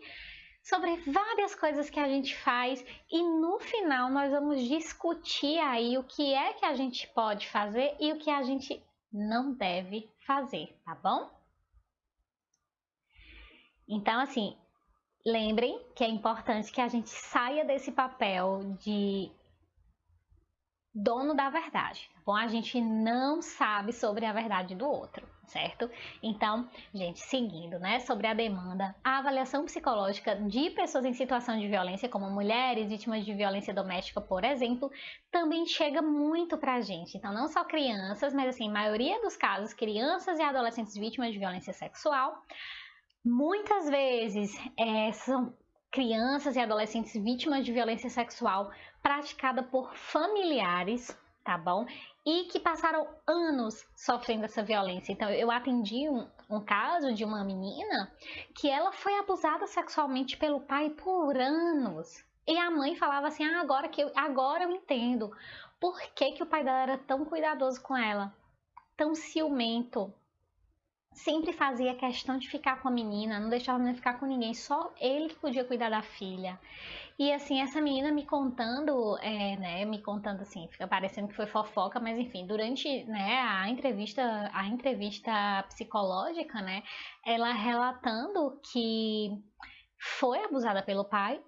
sobre várias coisas que a gente faz e no final nós vamos discutir aí o que é que a gente pode fazer e o que a gente não deve fazer, tá bom? Então, assim, lembrem que é importante que a gente saia desse papel de dono da verdade, tá bom? A gente não sabe sobre a verdade do outro certo? Então, gente, seguindo, né, sobre a demanda, a avaliação psicológica de pessoas em situação de violência, como mulheres vítimas de violência doméstica, por exemplo, também chega muito pra gente. Então, não só crianças, mas assim, maioria dos casos, crianças e adolescentes vítimas de violência sexual, muitas vezes é, são crianças e adolescentes vítimas de violência sexual praticada por familiares, tá bom? E que passaram anos sofrendo essa violência. Então, eu atendi um, um, caso de uma menina que ela foi abusada sexualmente pelo pai por anos. E a mãe falava assim: ah, agora, que eu, agora eu entendo por que, que o pai dela era tão cuidadoso com ela, tão ciumento. Sempre fazia questão de ficar com a menina, não deixava a menina ficar com ninguém, só ele que podia cuidar da filha. E assim, essa menina me contando, é, né, me contando assim, fica parecendo que foi fofoca, mas enfim, durante né, a entrevista, a entrevista psicológica, né, ela relatando que foi abusada pelo pai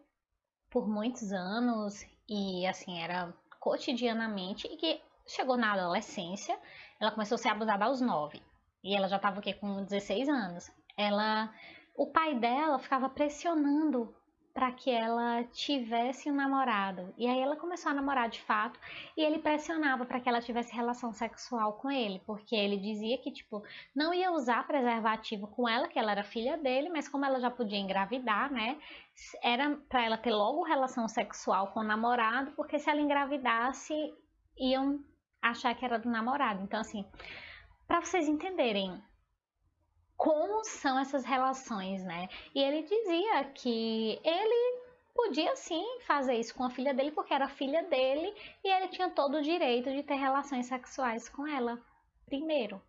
por muitos anos e assim, era cotidianamente e que chegou na adolescência, ela começou a ser abusada aos 9 e ela já estava com 16 anos. Ela, o pai dela ficava pressionando para que ela tivesse um namorado. E aí ela começou a namorar de fato e ele pressionava para que ela tivesse relação sexual com ele, porque ele dizia que tipo não ia usar preservativo com ela, que ela era filha dele, mas como ela já podia engravidar, né? Era para ela ter logo relação sexual com o namorado, porque se ela engravidasse iam achar que era do namorado. Então assim, para vocês entenderem como são essas relações, né? E ele dizia que ele podia sim fazer isso com a filha dele porque era filha dele e ele tinha todo o direito de ter relações sexuais com ela primeiro.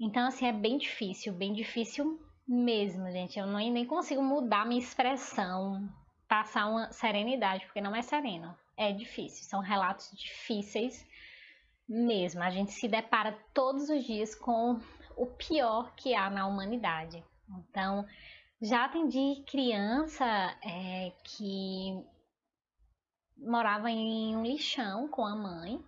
Então assim é bem difícil, bem difícil mesmo, gente. Eu nem consigo mudar minha expressão, passar uma serenidade, porque não é sereno. É difícil, são relatos difíceis mesmo. A gente se depara todos os dias com o pior que há na humanidade. Então, já atendi criança é, que morava em um lixão com a mãe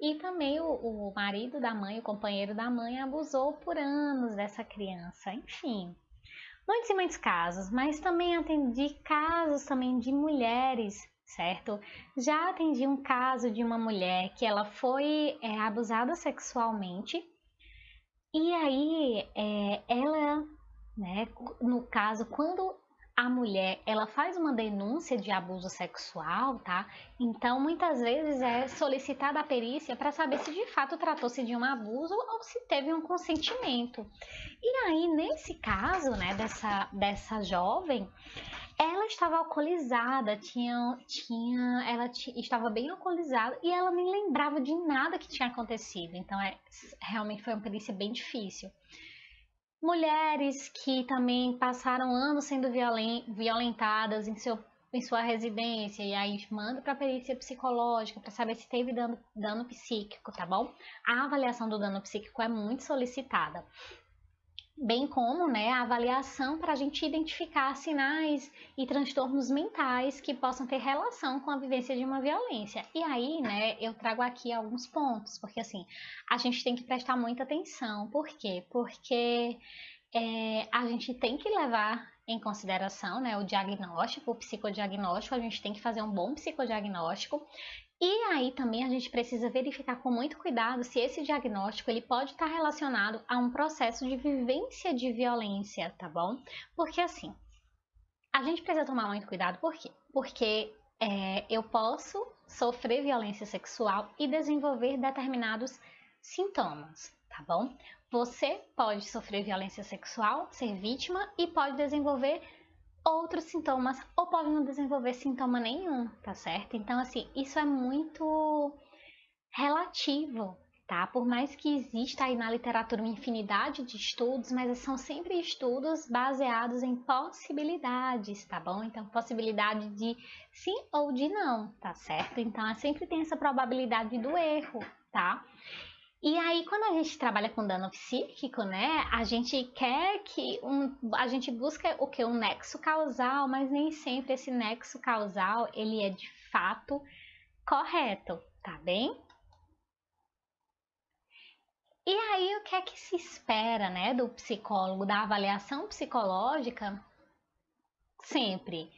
e também o, o, marido da mãe, o companheiro da mãe, abusou por anos dessa criança. Enfim, muitos e muitos casos, mas também atendi casos também de mulheres, certo? Já atendi um caso de uma mulher que ela foi é, abusada sexualmente e aí, é, ela, né, no caso, quando a mulher ela faz uma denúncia de abuso sexual, tá? Então muitas vezes é solicitada a perícia para saber se de fato tratou-se de um abuso ou se teve um consentimento. E aí nesse caso, né, dessa dessa jovem, ela estava alcoolizada, tinha, tinha, ela estava bem alcoolizada e ela nem lembrava de nada que tinha acontecido. Então, é, realmente foi uma perícia bem difícil. Mulheres que também passaram anos sendo violentadas em, seu, em sua residência e aí manda para perícia psicológica para saber se teve dano, dano psíquico, tá bom? A avaliação do dano psíquico é muito solicitada bem como né, a avaliação para a gente identificar sinais e transtornos mentais que possam ter relação com a vivência de uma violência. E aí, né, eu trago aqui alguns pontos, porque assim, a gente tem que prestar muita atenção. Por quê? Porque é, a gente tem que levar em consideração né, o diagnóstico, o psicodiagnóstico, a gente tem que fazer um bom psicodiagnóstico e aí também a gente precisa verificar com muito cuidado se esse diagnóstico ele pode estar relacionado a um processo de vivência de violência, tá bom? Porque assim, a gente precisa tomar muito cuidado, por quê? Porque é, eu posso sofrer violência sexual e desenvolver determinados sintomas, tá bom? Você pode sofrer violência sexual, ser vítima e pode desenvolver outros sintomas ou pode não desenvolver sintoma nenhum, tá certo? Então, assim, isso é muito relativo. tá? Por mais que exista aí na literatura uma infinidade de estudos, mas são sempre estudos baseados em possibilidades, tá bom? Então, possibilidade de sim ou de não, tá certo? Então, sempre tem essa probabilidade do erro, tá? E aí, quando a gente trabalha com dano psíquico, né, a gente quer que um, a gente busca o que um nexo causal, mas nem sempre esse nexo causal ele é de fato correto, tá bem? E aí, o que é que se espera, né, do psicólogo, da avaliação psicológica? Sempre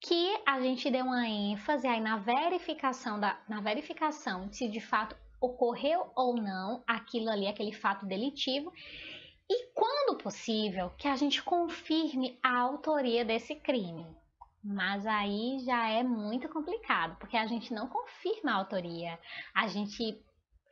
que a gente dê uma ênfase aí na verificação da, na verificação se de fato ocorreu ou não aquilo ali, aquele fato delitivo, e quando possível, que a gente confirme a autoria desse crime. Mas aí já é muito complicado, porque a gente não confirma a autoria. A gente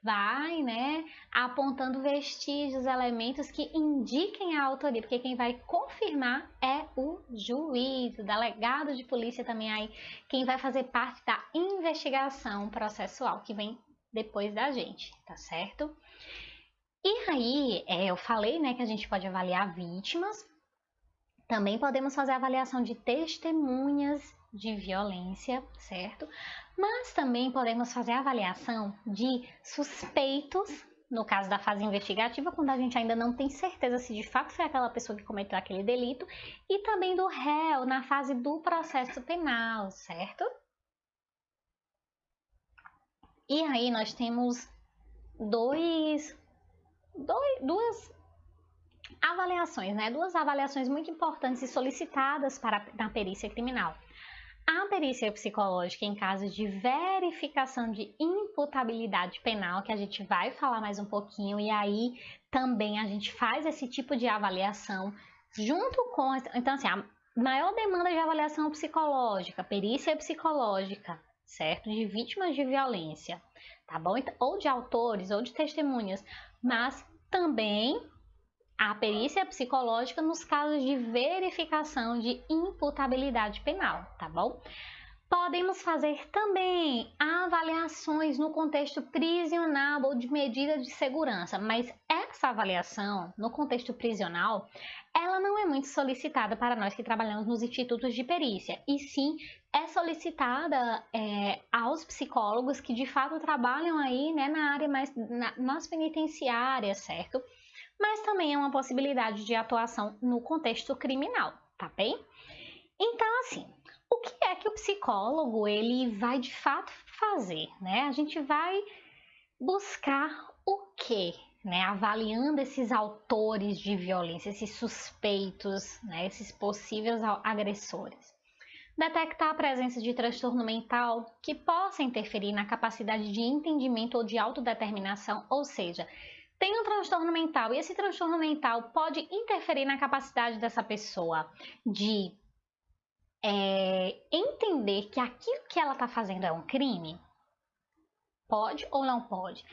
vai, né, apontando vestígios, elementos que indiquem a autoria, porque quem vai confirmar é o juiz, o delegado de polícia também aí, quem vai fazer parte da investigação processual que vem depois da gente, tá certo? E aí, é, eu falei, né, que a gente pode avaliar vítimas, também podemos fazer avaliação de testemunhas de violência, certo? Mas também podemos fazer avaliação de suspeitos, no caso da fase investigativa, quando a gente ainda não tem certeza se de fato foi aquela pessoa que cometeu aquele delito, e também do réu na fase do processo penal, certo? E aí nós temos dois, dois duas avaliações, né? Duas avaliações muito importantes e solicitadas para na perícia criminal. A perícia psicológica em caso de verificação de imputabilidade penal, que a gente vai falar mais um pouquinho, e aí também a gente faz esse tipo de avaliação junto com. Então, assim, a maior demanda de avaliação psicológica, perícia psicológica, certo? De vítimas de violência, tá bom? Ou de autores, ou de testemunhas, mas também a perícia psicológica nos casos de verificação de imputabilidade penal, tá bom? Podemos fazer também avaliações no contexto prisional ou de medida de segurança, mas essa avaliação no contexto prisional, ela não é muito solicitada para nós que trabalhamos nos institutos de perícia, e sim é solicitada é, aos psicólogos que de fato trabalham aí né, na área mais na, nas penitenciárias, certo? mas também é uma possibilidade de atuação no contexto criminal, tá bem? Então, assim, o que é que o psicólogo ele vai de fato fazer, né? A gente vai buscar o que, né? Avaliando esses autores de violência, esses suspeitos, né? Esses possíveis agressores. Detectar a presença de transtorno mental que possa interferir na capacidade de entendimento ou de autodeterminação, ou seja, tem um transtorno mental e esse transtorno mental pode interferir na capacidade dessa pessoa de é, entender que aquilo que ela está fazendo é um crime? Pode ou não pode?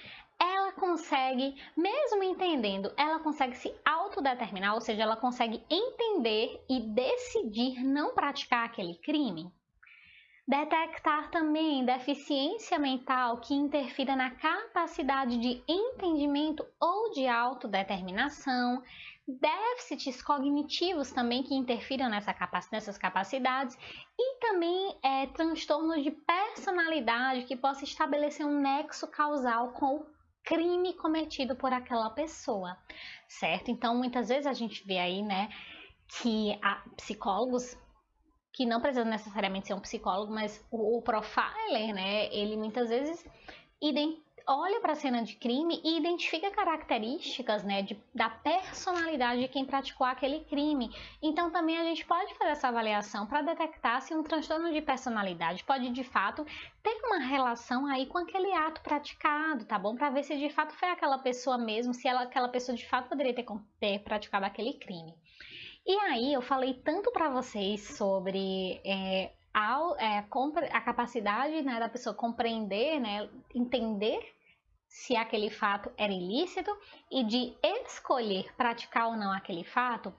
Consegue, mesmo entendendo, ela consegue se autodeterminar, ou seja, ela consegue entender e decidir não praticar aquele crime? Detectar também deficiência mental que interfira na capacidade de entendimento ou de autodeterminação, déficits cognitivos também que interfiram nessa capac nessas capacidades e também é, de personalidade que possa estabelecer um nexo causal com o crime cometido por aquela pessoa, certo? Então, muitas vezes a gente vê aí, né, que a, psicólogos que não precisa necessariamente ser um psicólogo, mas o profiler, né, ele muitas vezes olha para a cena de crime e identifica características, né, de, da personalidade de quem praticou aquele crime. Então também a gente pode fazer essa avaliação para detectar se um transtorno de personalidade pode de fato ter uma relação aí com aquele ato praticado, tá bom? Para ver se de fato foi aquela pessoa mesmo, se ela, aquela pessoa de fato poderia ter, ter praticado aquele crime. E aí eu falei tanto para vocês sobre é, a, é, a, capacidade né, da pessoa compreender, né, entender se aquele fato era ilícito e de escolher praticar ou não aquele fato.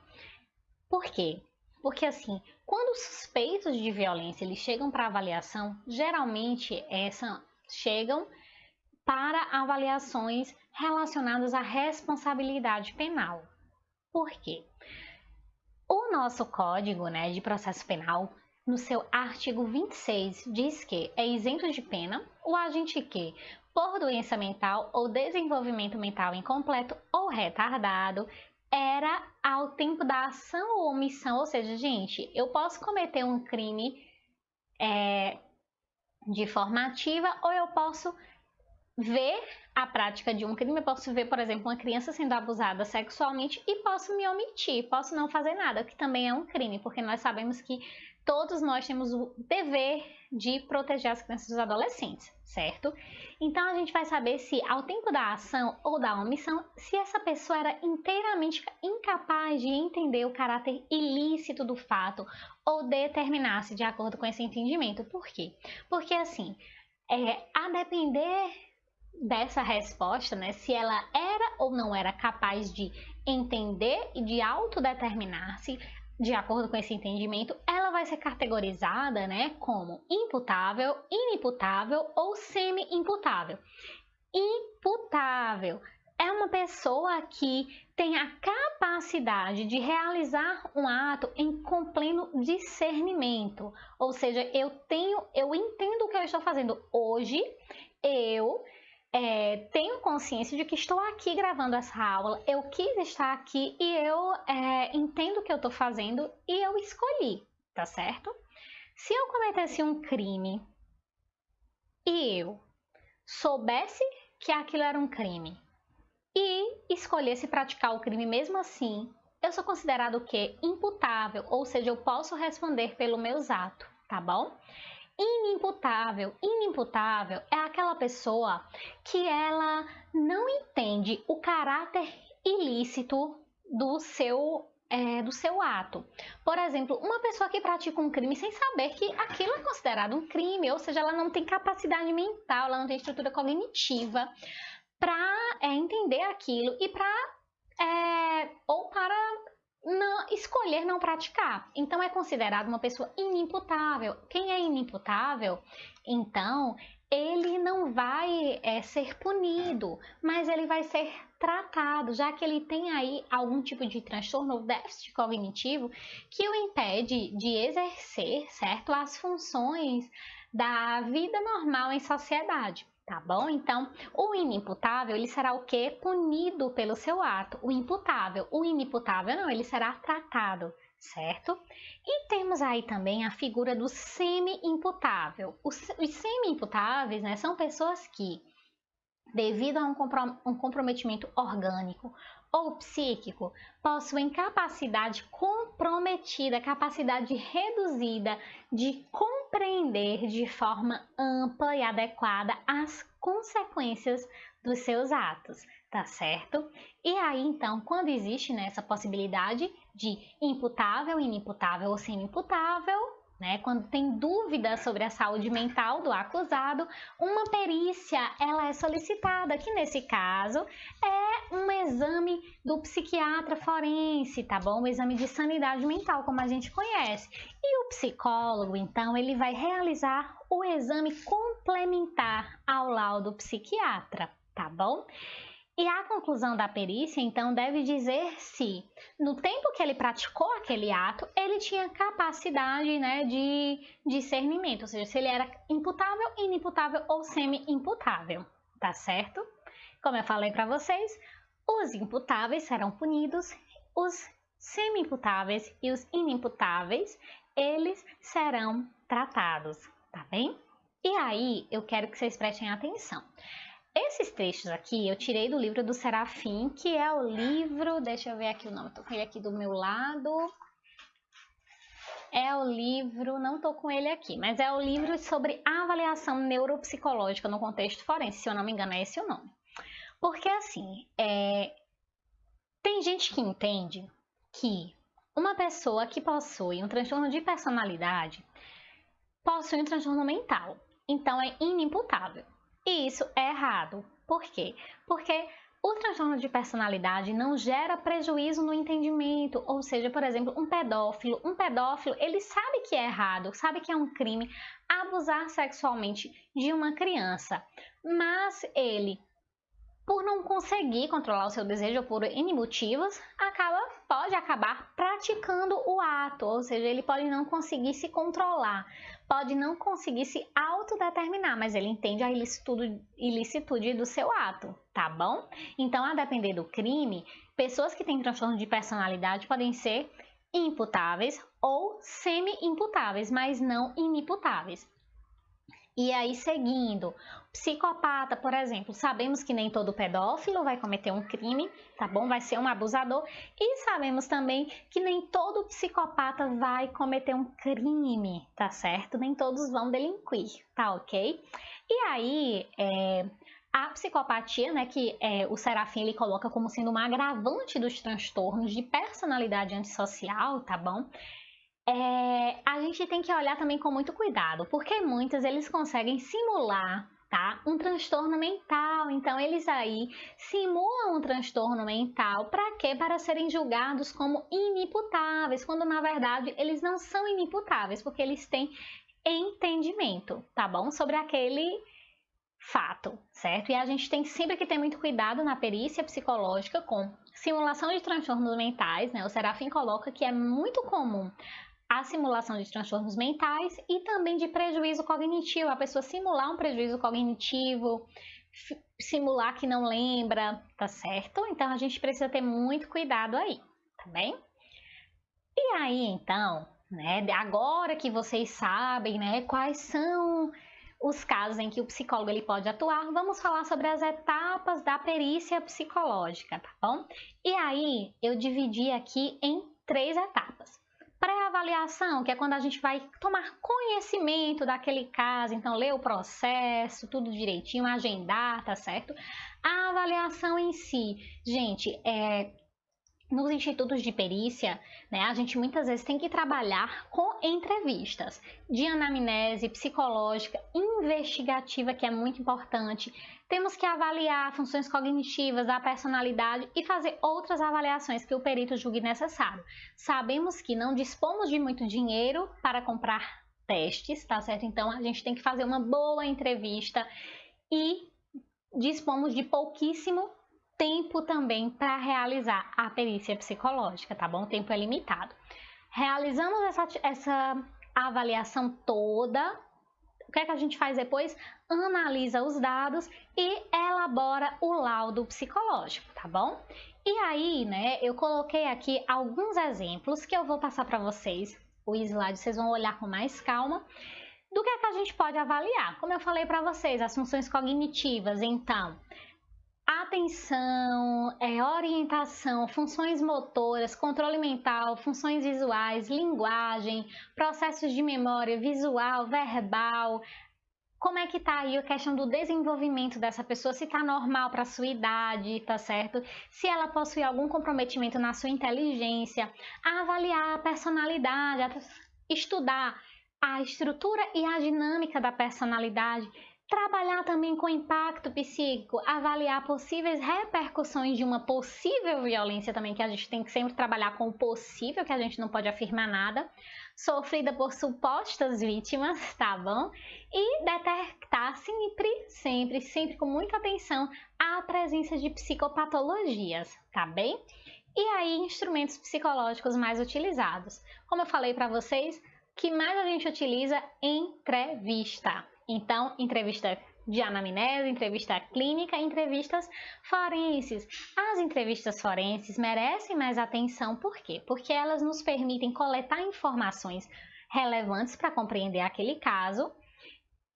Por quê? Porque assim, quando os suspeitos de violência eles chegam para avaliação, geralmente essa chegam para avaliações relacionadas à responsabilidade penal. Por quê? O nosso Código né, de Processo Penal, no seu artigo 26, diz que é isento de pena o agente que, por doença mental ou desenvolvimento mental incompleto ou retardado, era ao tempo da ação ou omissão, ou seja, gente, eu posso cometer um crime é, de forma ativa ou eu posso ver a prática de um crime, eu posso ver, por exemplo, uma criança sendo abusada sexualmente e posso me omitir, posso não fazer nada, que também é um crime, porque nós sabemos que todos nós temos o dever de proteger as crianças e os adolescentes, certo? Então a gente vai saber se ao tempo da ação ou da omissão, se essa pessoa era inteiramente incapaz de entender o caráter ilícito do fato ou determinar-se de acordo com esse entendimento. Por quê? Porque assim, é, a depender dessa resposta, né, se ela era ou não era capaz de entender e de autodeterminar-se, de acordo com esse entendimento, ela vai ser categorizada né, como imputável, inimputável ou semi-imputável. Imputável é uma pessoa que tem a capacidade de realizar um ato em pleno discernimento, ou seja, eu tenho, eu entendo o que eu estou fazendo hoje, eu é, tenho consciência de que estou aqui gravando essa aula, eu quis estar aqui e eu é, entendo o que eu estou fazendo e eu escolhi, tá certo? Se eu cometesse um crime e eu soubesse que aquilo era um crime e escolhesse praticar o crime mesmo assim, eu sou considerado o quê? Imputável, ou seja, eu posso responder pelo meus atos, tá bom? Inimputável. Inimputável é aquela pessoa que ela não entende o caráter ilícito do seu é, do seu ato. Por exemplo, uma pessoa que pratica um crime sem saber que aquilo é considerado um crime, ou seja, ela não tem capacidade mental, ela não tem estrutura cognitiva para é, entender aquilo e para é, ou para não, escolher não praticar. Então é considerado uma pessoa inimputável. Quem é inimputável, então ele não vai é, ser punido, mas ele vai ser tratado, já que ele tem aí algum tipo de transtorno ou déficit cognitivo que o impede de exercer, certo, as funções da vida normal em sociedade tá bom? Então, o inimputável, ele será o que? Punido pelo seu ato. O imputável, o inimputável não, ele será tratado, certo? E temos aí também a figura do semi-imputável. Os, os semi-imputáveis, né, são pessoas que, devido a um, comprometimento orgânico ou psíquico, possuem capacidade comprometida, capacidade reduzida de compreender de forma ampla e adequada as consequências dos seus atos, tá certo? E aí, então, quando existe né, essa possibilidade de imputável, inimputável ou semi-imputável, né? Quando tem dúvida sobre a saúde mental do acusado, uma perícia ela é solicitada, que nesse caso é um exame do psiquiatra forense, tá bom? Um exame de sanidade mental, como a gente conhece. E o psicólogo, então, ele vai realizar o exame complementar ao laudo psiquiatra, tá bom? E a conclusão da perícia, então, deve dizer se, no tempo que ele praticou aquele ato, ele tinha capacidade né, de discernimento, ou seja, se ele era imputável, inimputável ou semi-imputável, tá certo? Como eu falei para vocês, os imputáveis serão punidos, os semi-imputáveis e os inimputáveis, eles serão tratados, tá bem? E aí, eu quero que vocês prestem atenção. Esses textos aqui eu tirei do livro do Serafim, que é o livro, deixa eu ver aqui o nome, tô com ele aqui do meu lado. É o livro, não tô com ele aqui, mas é o livro sobre avaliação neuropsicológica no contexto forense, se eu não me engano é esse o nome. Porque assim, é... tem gente que entende que uma pessoa que possui um transtorno de personalidade possui um transtorno mental, então é inimputável. E isso é errado. Por quê? Porque o transtorno de personalidade não gera prejuízo no entendimento, ou seja, por exemplo, um pedófilo, um pedófilo, ele sabe que é errado, sabe que é um crime abusar sexualmente de uma criança, mas ele por não conseguir controlar o seu desejo por N motivos, acaba, pode acabar praticando o ato, ou seja, ele pode não conseguir se controlar, pode não conseguir se autodeterminar, mas ele entende a ilicitude, do seu ato, tá bom? Então, a depender do crime, pessoas que têm transtorno de personalidade podem ser imputáveis ou semi-imputáveis, mas não inimputáveis. E aí, seguindo, psicopata, por exemplo, sabemos que nem todo pedófilo vai cometer um crime, tá bom? Vai ser um abusador. E sabemos também que nem todo psicopata vai cometer um crime, tá certo? Nem todos vão delinquir, tá ok? E aí, é, a psicopatia, né, que é, o Serafim ele coloca como sendo uma agravante dos transtornos de personalidade antissocial, tá bom? É, a gente tem que olhar também com muito cuidado, porque muitos eles conseguem simular tá? Um transtorno mental. Então, eles aí simulam um transtorno mental para quê? Para serem julgados como inimputáveis, quando na verdade eles não são inimputáveis, porque eles têm entendimento, tá bom? Sobre aquele fato, certo? E a gente tem sempre que ter muito cuidado na perícia psicológica com simulação de transtornos mentais, né? O Serafim coloca que é muito comum a simulação de transtornos mentais e também de prejuízo cognitivo, a pessoa simular um prejuízo cognitivo, simular que não lembra, tá certo? Então a gente precisa ter muito cuidado aí, tá bem? E aí então, né, agora que vocês sabem, né, quais são os casos em que o psicólogo ele pode atuar, vamos falar sobre as etapas da perícia psicológica, tá bom? E aí eu dividi aqui em três etapas pré-avaliação, que é quando a gente vai tomar conhecimento daquele caso, então ler o processo, tudo direitinho, agendar, tá certo? A avaliação em si, gente, é nos institutos de perícia, né, a gente muitas vezes tem que trabalhar com entrevistas de anamnese psicológica, investigativa, que é muito importante. Temos que avaliar funções cognitivas da personalidade e fazer outras avaliações que o perito julgue necessário. Sabemos que não dispomos de muito dinheiro para comprar testes, tá certo? Então a gente tem que fazer uma boa entrevista e dispomos de pouquíssimo tempo também para realizar a perícia psicológica, tá bom? O tempo é limitado. Realizamos essa, essa avaliação toda, o que é que a gente faz depois? Analisa os dados e elabora o laudo psicológico, tá bom? E aí, né, eu coloquei aqui alguns exemplos que eu vou passar para vocês. O slide vocês vão olhar com mais calma. Do que é que a gente pode avaliar? Como eu falei para vocês, as funções cognitivas, então, atenção, é, orientação, funções motoras, controle mental, funções visuais, linguagem, processos de memória visual, verbal. Como é que tá aí a questão do desenvolvimento dessa pessoa, se tá normal para sua idade, tá certo? Se ela possui algum comprometimento na sua inteligência, avaliar a personalidade, estudar a estrutura e a dinâmica da personalidade, Trabalhar também com impacto psíquico, avaliar possíveis repercussões de uma possível violência também, que a gente tem que sempre trabalhar com o possível, que a gente não pode afirmar nada, sofrida por supostas vítimas, tá bom? E detectar sempre, sempre, sempre com muita atenção a presença de psicopatologias, tá bem? E aí, instrumentos psicológicos mais utilizados. Como eu falei para vocês, que mais a gente utiliza? Entrevista. Então, entrevista de anamnese, entrevista clínica, entrevistas forenses. As entrevistas forenses merecem mais atenção, por quê? Porque elas nos permitem coletar informações relevantes para compreender aquele caso,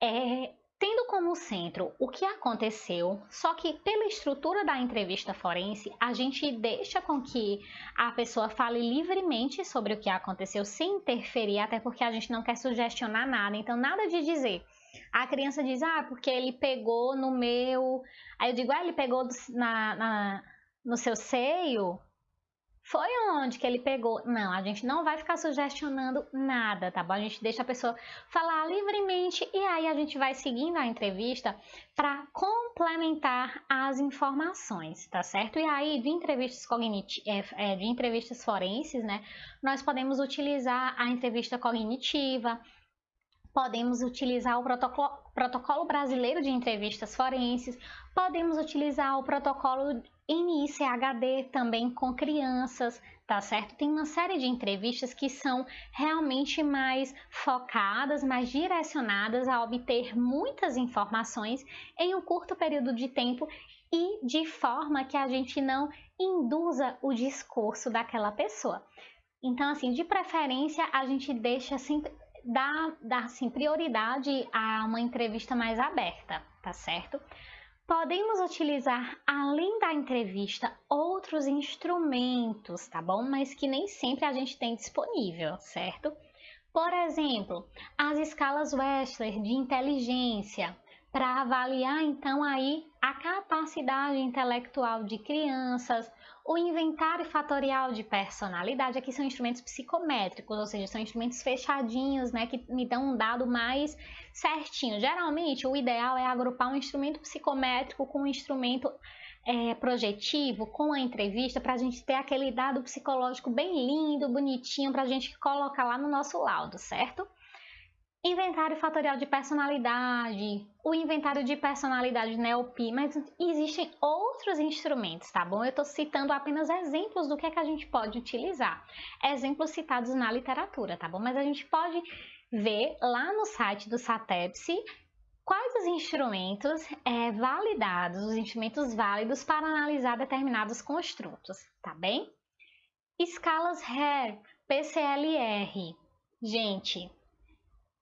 é, tendo como centro o que aconteceu, só que pela estrutura da entrevista forense, a gente deixa com que a pessoa fale livremente sobre o que aconteceu, sem interferir, até porque a gente não quer sugestionar nada, então nada de dizer a criança diz, ah, porque ele pegou no meu. Aí eu digo, ah, ele pegou na, na, no seu seio. Foi onde que ele pegou? Não, a gente não vai ficar sugestionando nada, tá bom? A gente deixa a pessoa falar livremente e aí a gente vai seguindo a entrevista para complementar as informações, tá certo? E aí, de entrevistas cognitivas, é, é, de entrevistas forenses, né? Nós podemos utilizar a entrevista cognitiva, podemos utilizar o protocolo, protocolo brasileiro de entrevistas forenses, podemos utilizar o protocolo NICHD também com crianças, tá certo? Tem uma série de entrevistas que são realmente mais focadas, mais direcionadas a obter muitas informações em um curto período de tempo e de forma que a gente não induza o discurso daquela pessoa. Então, assim, de preferência, a gente deixa sempre dá, dá assim, prioridade a uma entrevista mais aberta, tá certo? Podemos utilizar, além da entrevista, outros instrumentos, tá bom? Mas que nem sempre a gente tem disponível, certo? Por exemplo, as escalas Wechsler de inteligência, para avaliar então aí a capacidade intelectual de crianças, o inventário fatorial de personalidade, aqui são instrumentos psicométricos, ou seja, são instrumentos fechadinhos, né, que me dão um dado mais certinho. Geralmente, o ideal é agrupar um instrumento psicométrico com um instrumento é, projetivo, com a entrevista, para a gente ter aquele dado psicológico bem lindo, bonitinho, para a gente colocar lá no nosso laudo, certo? Inventário fatorial de personalidade, o inventário de personalidade NEOP, mas existem outros instrumentos, tá bom? Eu estou citando apenas exemplos do que é que a gente pode utilizar. Exemplos citados na literatura, tá bom? Mas a gente pode ver lá no site do SATEPSE quais os instrumentos é, validados, os instrumentos válidos para analisar determinados construtos, tá bem? Escalas HARE, PCLR. Gente,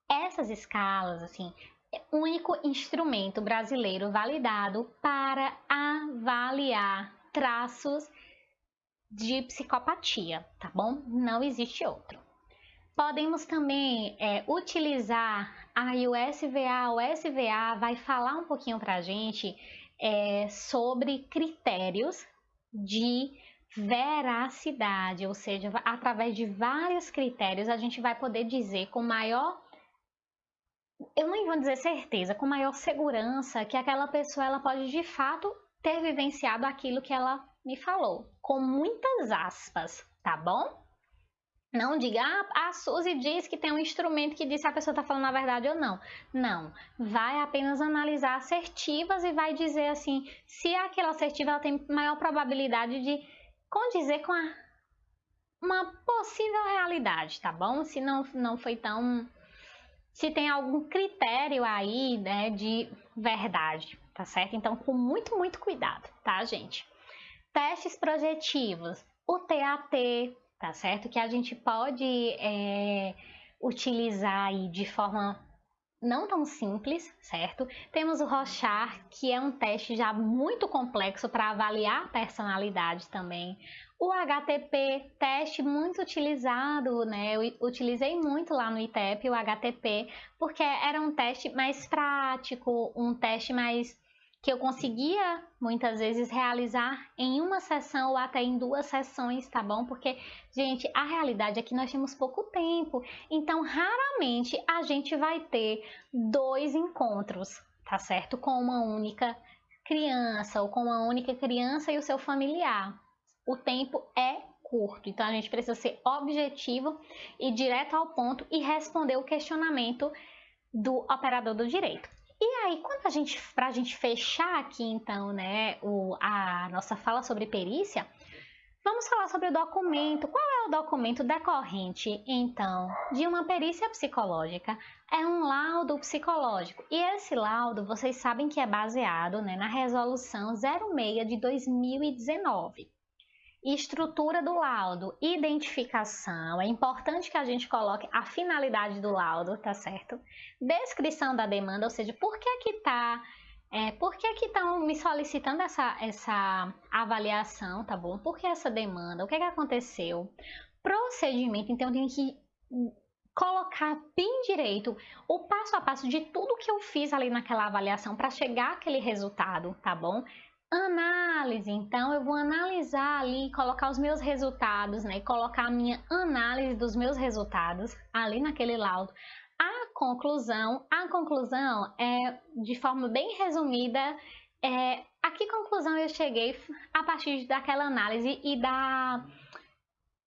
essas escalas, assim, é o único instrumento brasileiro validado para avaliar traços de psicopatia, tá bom? Não existe outro. Podemos também é, utilizar a USVA. O SVA vai falar um pouquinho para a gente é, sobre critérios de veracidade, ou seja, através de vários critérios a gente vai poder dizer com maior eu não vou dizer certeza, com maior segurança que aquela pessoa ela pode de fato ter vivenciado aquilo que ela me falou, com muitas aspas, tá bom? Não diga, ah, a Suzy diz que tem um instrumento que diz se a pessoa está falando a verdade ou não. Não, vai apenas analisar assertivas e vai dizer assim, se aquela assertiva ela tem maior probabilidade de condizer com a, uma possível realidade, tá bom? Se não, não foi tão se tem algum critério aí, né, de verdade, tá certo? Então, com muito, muito cuidado, tá, gente? Testes projetivos, o TAT, tá certo? Que a gente pode é, utilizar aí de forma não tão simples, certo? Temos o Rochar, que é um teste já muito complexo para avaliar a personalidade também. O HTP, teste muito utilizado, né? Eu utilizei muito lá no ITEP o HTP, porque era um teste mais prático, um teste mais que eu conseguia muitas vezes realizar em uma sessão ou até em duas sessões, tá bom? Porque, gente, a realidade é que nós temos pouco tempo, então raramente a gente vai ter dois encontros, tá certo? Com uma única criança ou com uma única criança e o seu familiar o tempo é curto. Então a gente precisa ser objetivo e direto ao ponto e responder o questionamento do operador do direito. E aí, quando a gente, para a gente fechar aqui então, né, o, a nossa fala sobre perícia, vamos falar sobre o documento. Qual é o documento decorrente, então, de uma perícia psicológica? É um laudo psicológico. E esse laudo, vocês sabem que é baseado né, na resolução 06 de 2019 estrutura do laudo, identificação, é importante que a gente coloque a finalidade do laudo, tá certo? Descrição da demanda, ou seja, por que que tá, é, por que que estão me solicitando essa, essa avaliação, tá bom? Por que essa demanda? O que que aconteceu? Procedimento, então eu tenho que colocar bem direito o passo a passo de tudo que eu fiz ali naquela avaliação para chegar àquele resultado, tá bom? Análise. Então, eu vou analisar ali, colocar os meus resultados, né? Colocar a minha análise dos meus resultados ali naquele laudo. A conclusão, a conclusão é, de forma bem resumida, é, a que conclusão eu cheguei a partir daquela análise e da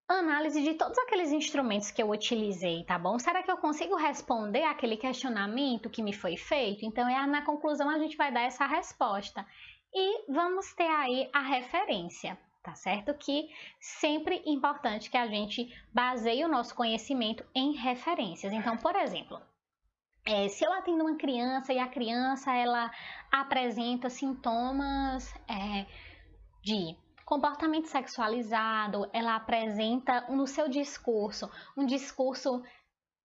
análise de todos aqueles instrumentos que eu utilizei, tá bom? Será que eu consigo responder aquele questionamento que me foi feito? Então, é na conclusão a gente vai dar essa resposta. E vamos ter aí a referência, tá certo? Que sempre importante que a gente baseie o nosso conhecimento em referências. Então, por exemplo, é, se eu atendo uma criança e a criança ela apresenta sintomas é, de comportamento sexualizado, ela apresenta no seu discurso um discurso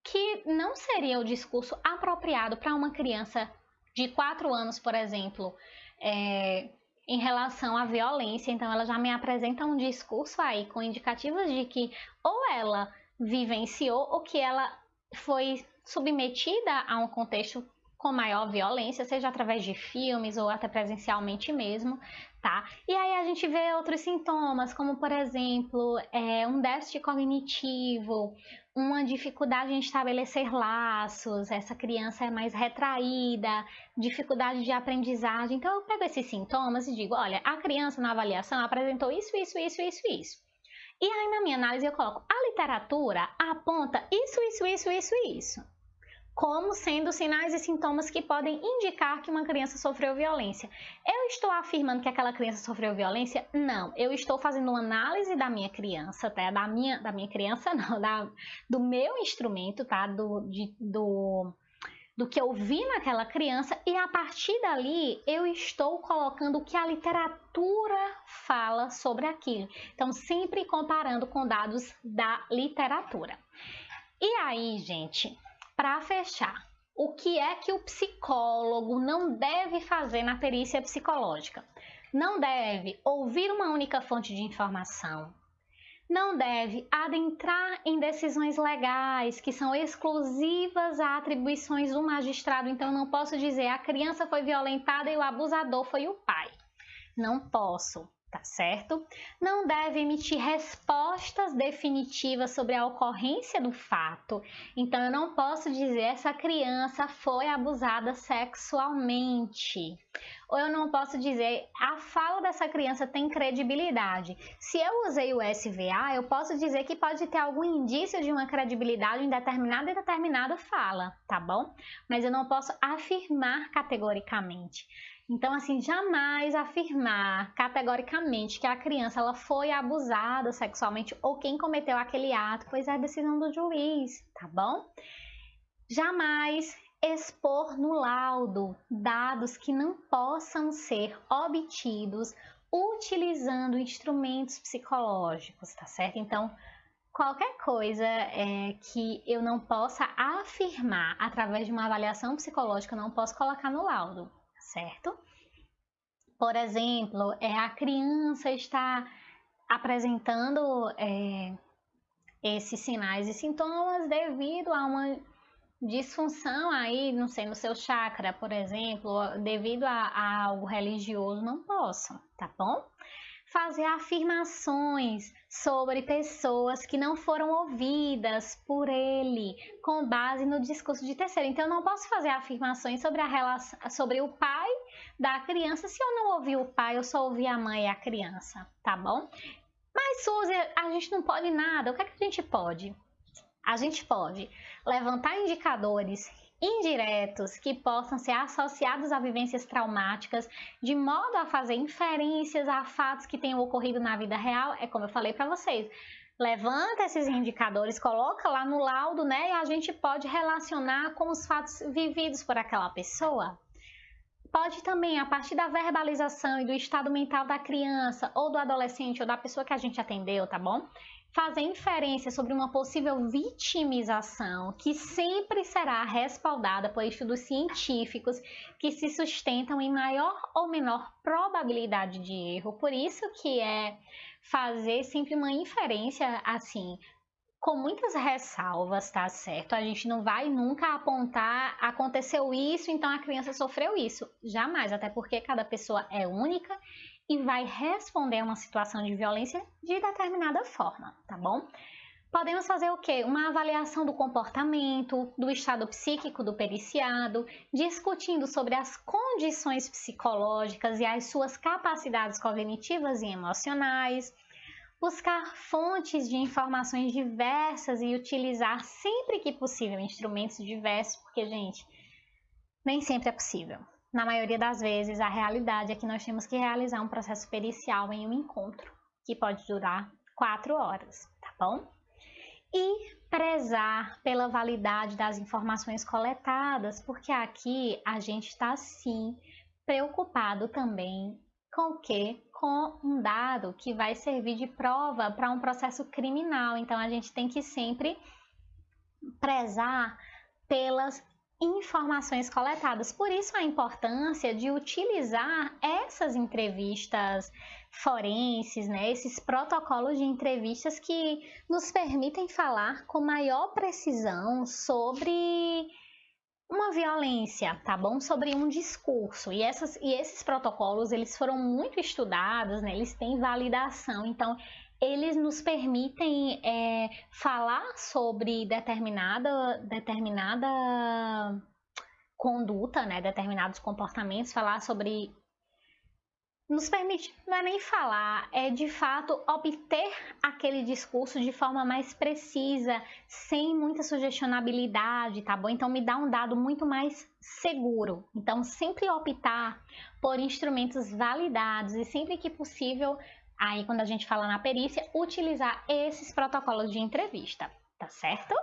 que não seria o discurso apropriado para uma criança de 4 anos, por exemplo, é, em relação à violência. Então, ela já me apresenta um discurso aí com indicativos de que ou ela vivenciou ou que ela foi submetida a um contexto com maior violência, seja através de filmes ou até presencialmente mesmo, tá? E aí a gente vê outros sintomas, como por exemplo, é, um déficit cognitivo, uma dificuldade em estabelecer laços, essa criança é mais retraída, dificuldade de aprendizagem. Então eu pego esses sintomas e digo, olha, a criança na avaliação apresentou isso, isso, isso, isso, isso. E aí na minha análise eu coloco, a literatura aponta isso, isso, isso, isso, isso como sendo sinais e sintomas que podem indicar que uma criança sofreu violência. Eu estou afirmando que aquela criança sofreu violência? Não, eu estou fazendo uma análise da minha criança, tá? Da minha, da minha criança não, da, do meu instrumento, tá? Do, de, do, do que eu vi naquela criança e a partir dali eu estou colocando o que a literatura fala sobre aquilo. Então, sempre comparando com dados da literatura. E aí, gente, para fechar, o que é que o psicólogo não deve fazer na perícia psicológica? Não deve ouvir uma única fonte de informação. Não deve adentrar em decisões legais que são exclusivas a atribuições do magistrado. Então, não posso dizer a criança foi violentada e o abusador foi o pai. Não posso tá certo? Não deve emitir respostas definitivas sobre a ocorrência do fato. Então, eu não posso dizer essa criança foi abusada sexualmente. Ou eu não posso dizer a fala dessa criança tem credibilidade. Se eu usei o SVA, eu posso dizer que pode ter algum indício de uma credibilidade em determinada e determinada fala, tá bom? Mas eu não posso afirmar categoricamente. Então, assim, jamais afirmar categoricamente que a criança ela foi abusada sexualmente ou quem cometeu aquele ato, pois é decisão do juiz, tá bom? Jamais expor no laudo dados que não possam ser obtidos utilizando instrumentos psicológicos, tá certo? Então, qualquer coisa é, que eu não possa afirmar através de uma avaliação psicológica, eu não posso colocar no laudo certo? Por exemplo, é, a criança está apresentando é, esses sinais e sintomas devido a uma disfunção aí, não sei, no seu chakra, por exemplo, devido a, a algo religioso, não posso, tá bom? Fazer afirmações sobre pessoas que não foram ouvidas por ele com base no discurso de terceiro. Então, eu não posso fazer afirmações sobre, a relação, sobre o pai da criança se eu não ouvi o pai, eu só ouvi a mãe e a criança, tá bom? Mas, Suzy, a gente não pode nada. O que, é que a gente pode? A gente pode levantar indicadores indiretos que possam ser associados a vivências traumáticas, de modo a fazer inferências a fatos que tenham ocorrido na vida real, é como eu falei para vocês. Levanta esses indicadores, coloca lá no laudo, né? E a gente pode relacionar com os fatos vividos por aquela pessoa. Pode também, a partir da verbalização e do estado mental da criança, ou do adolescente, ou da pessoa que a gente atendeu, tá bom? Fazer inferência sobre uma possível vitimização que sempre será respaldada por estudos científicos que se sustentam em maior ou menor probabilidade de erro. Por isso que é fazer sempre uma inferência assim, com muitas ressalvas, tá certo? A gente não vai nunca apontar aconteceu isso, então a criança sofreu isso. Jamais, até porque cada pessoa é única e vai responder a uma situação de violência de determinada forma, tá bom? Podemos fazer o quê? Uma avaliação do comportamento, do estado psíquico do periciado, discutindo sobre as condições psicológicas e as suas capacidades cognitivas e emocionais, buscar fontes de informações diversas e utilizar sempre que possível instrumentos diversos, porque, gente, nem sempre é possível. Na maioria das vezes, a realidade é que nós temos que realizar um processo pericial em um encontro, que pode durar quatro horas, tá bom? E prezar pela validade das informações coletadas, porque aqui a gente está sim preocupado também com o que? Com um dado que vai servir de prova para um processo criminal. Então a gente tem que sempre prezar pelas informações coletadas. Por isso a importância de utilizar essas entrevistas forenses, né, esses protocolos de entrevistas que nos permitem falar com maior precisão sobre uma violência, tá bom? Sobre um discurso. E, essas, e esses protocolos, eles foram muito estudados, né? Eles têm validação. Então, eles nos permitem é, falar sobre determinada, determinada conduta, né? Determinados comportamentos, falar sobre nos permite, não é nem falar, é de fato obter aquele discurso de forma mais precisa, sem muita sugestionabilidade, tá bom? Então me dá um dado muito mais seguro. Então sempre optar por instrumentos validados e sempre que possível, aí quando a gente fala na perícia, utilizar esses protocolos de entrevista, tá certo?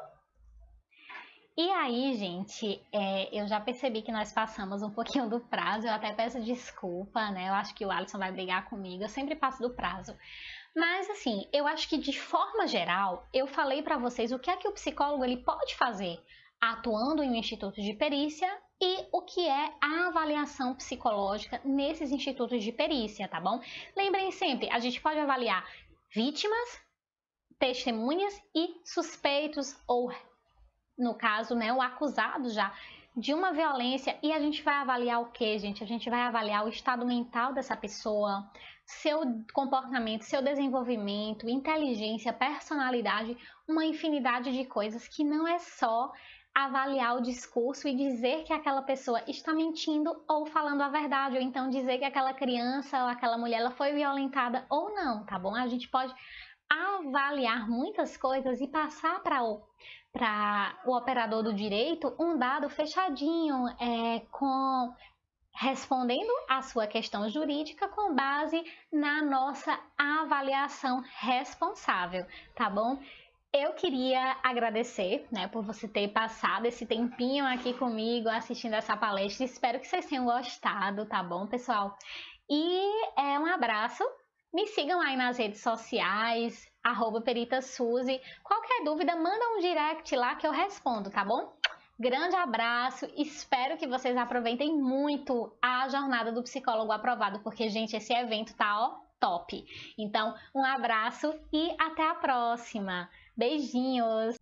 E aí, gente, é, eu já percebi que nós passamos um pouquinho do prazo, eu até peço desculpa, né? Eu acho que o Alisson vai brigar comigo, eu sempre passo do prazo. Mas assim, eu acho que de forma geral, eu falei para vocês o que é que o psicólogo ele pode fazer atuando em um instituto de perícia e o que é a avaliação psicológica nesses institutos de perícia, tá bom? Lembrem sempre, a gente pode avaliar vítimas, testemunhas e suspeitos ou no caso, né, o acusado já de uma violência e a gente vai avaliar o que, gente? A gente vai avaliar o estado mental dessa pessoa, seu comportamento, seu desenvolvimento, inteligência, personalidade, uma infinidade de coisas que não é só avaliar o discurso e dizer que aquela pessoa está mentindo ou falando a verdade, ou então dizer que aquela criança ou aquela mulher ela foi violentada ou não, tá bom? A gente pode avaliar muitas coisas e passar para o para o operador do direito um dado fechadinho, é, com respondendo à sua questão jurídica com base na nossa avaliação responsável, tá bom? Eu queria agradecer, né, por você ter passado esse tempinho aqui comigo assistindo essa palestra. Espero que vocês tenham gostado, tá bom, pessoal? E é um abraço. Me sigam aí nas redes sociais, arroba Perita Suzy. Qualquer dúvida, manda um direct lá que eu respondo, tá bom? Grande abraço, espero que vocês aproveitem muito a jornada do psicólogo aprovado, porque, gente, esse evento tá ó, top. Então, um abraço e até a próxima. Beijinhos!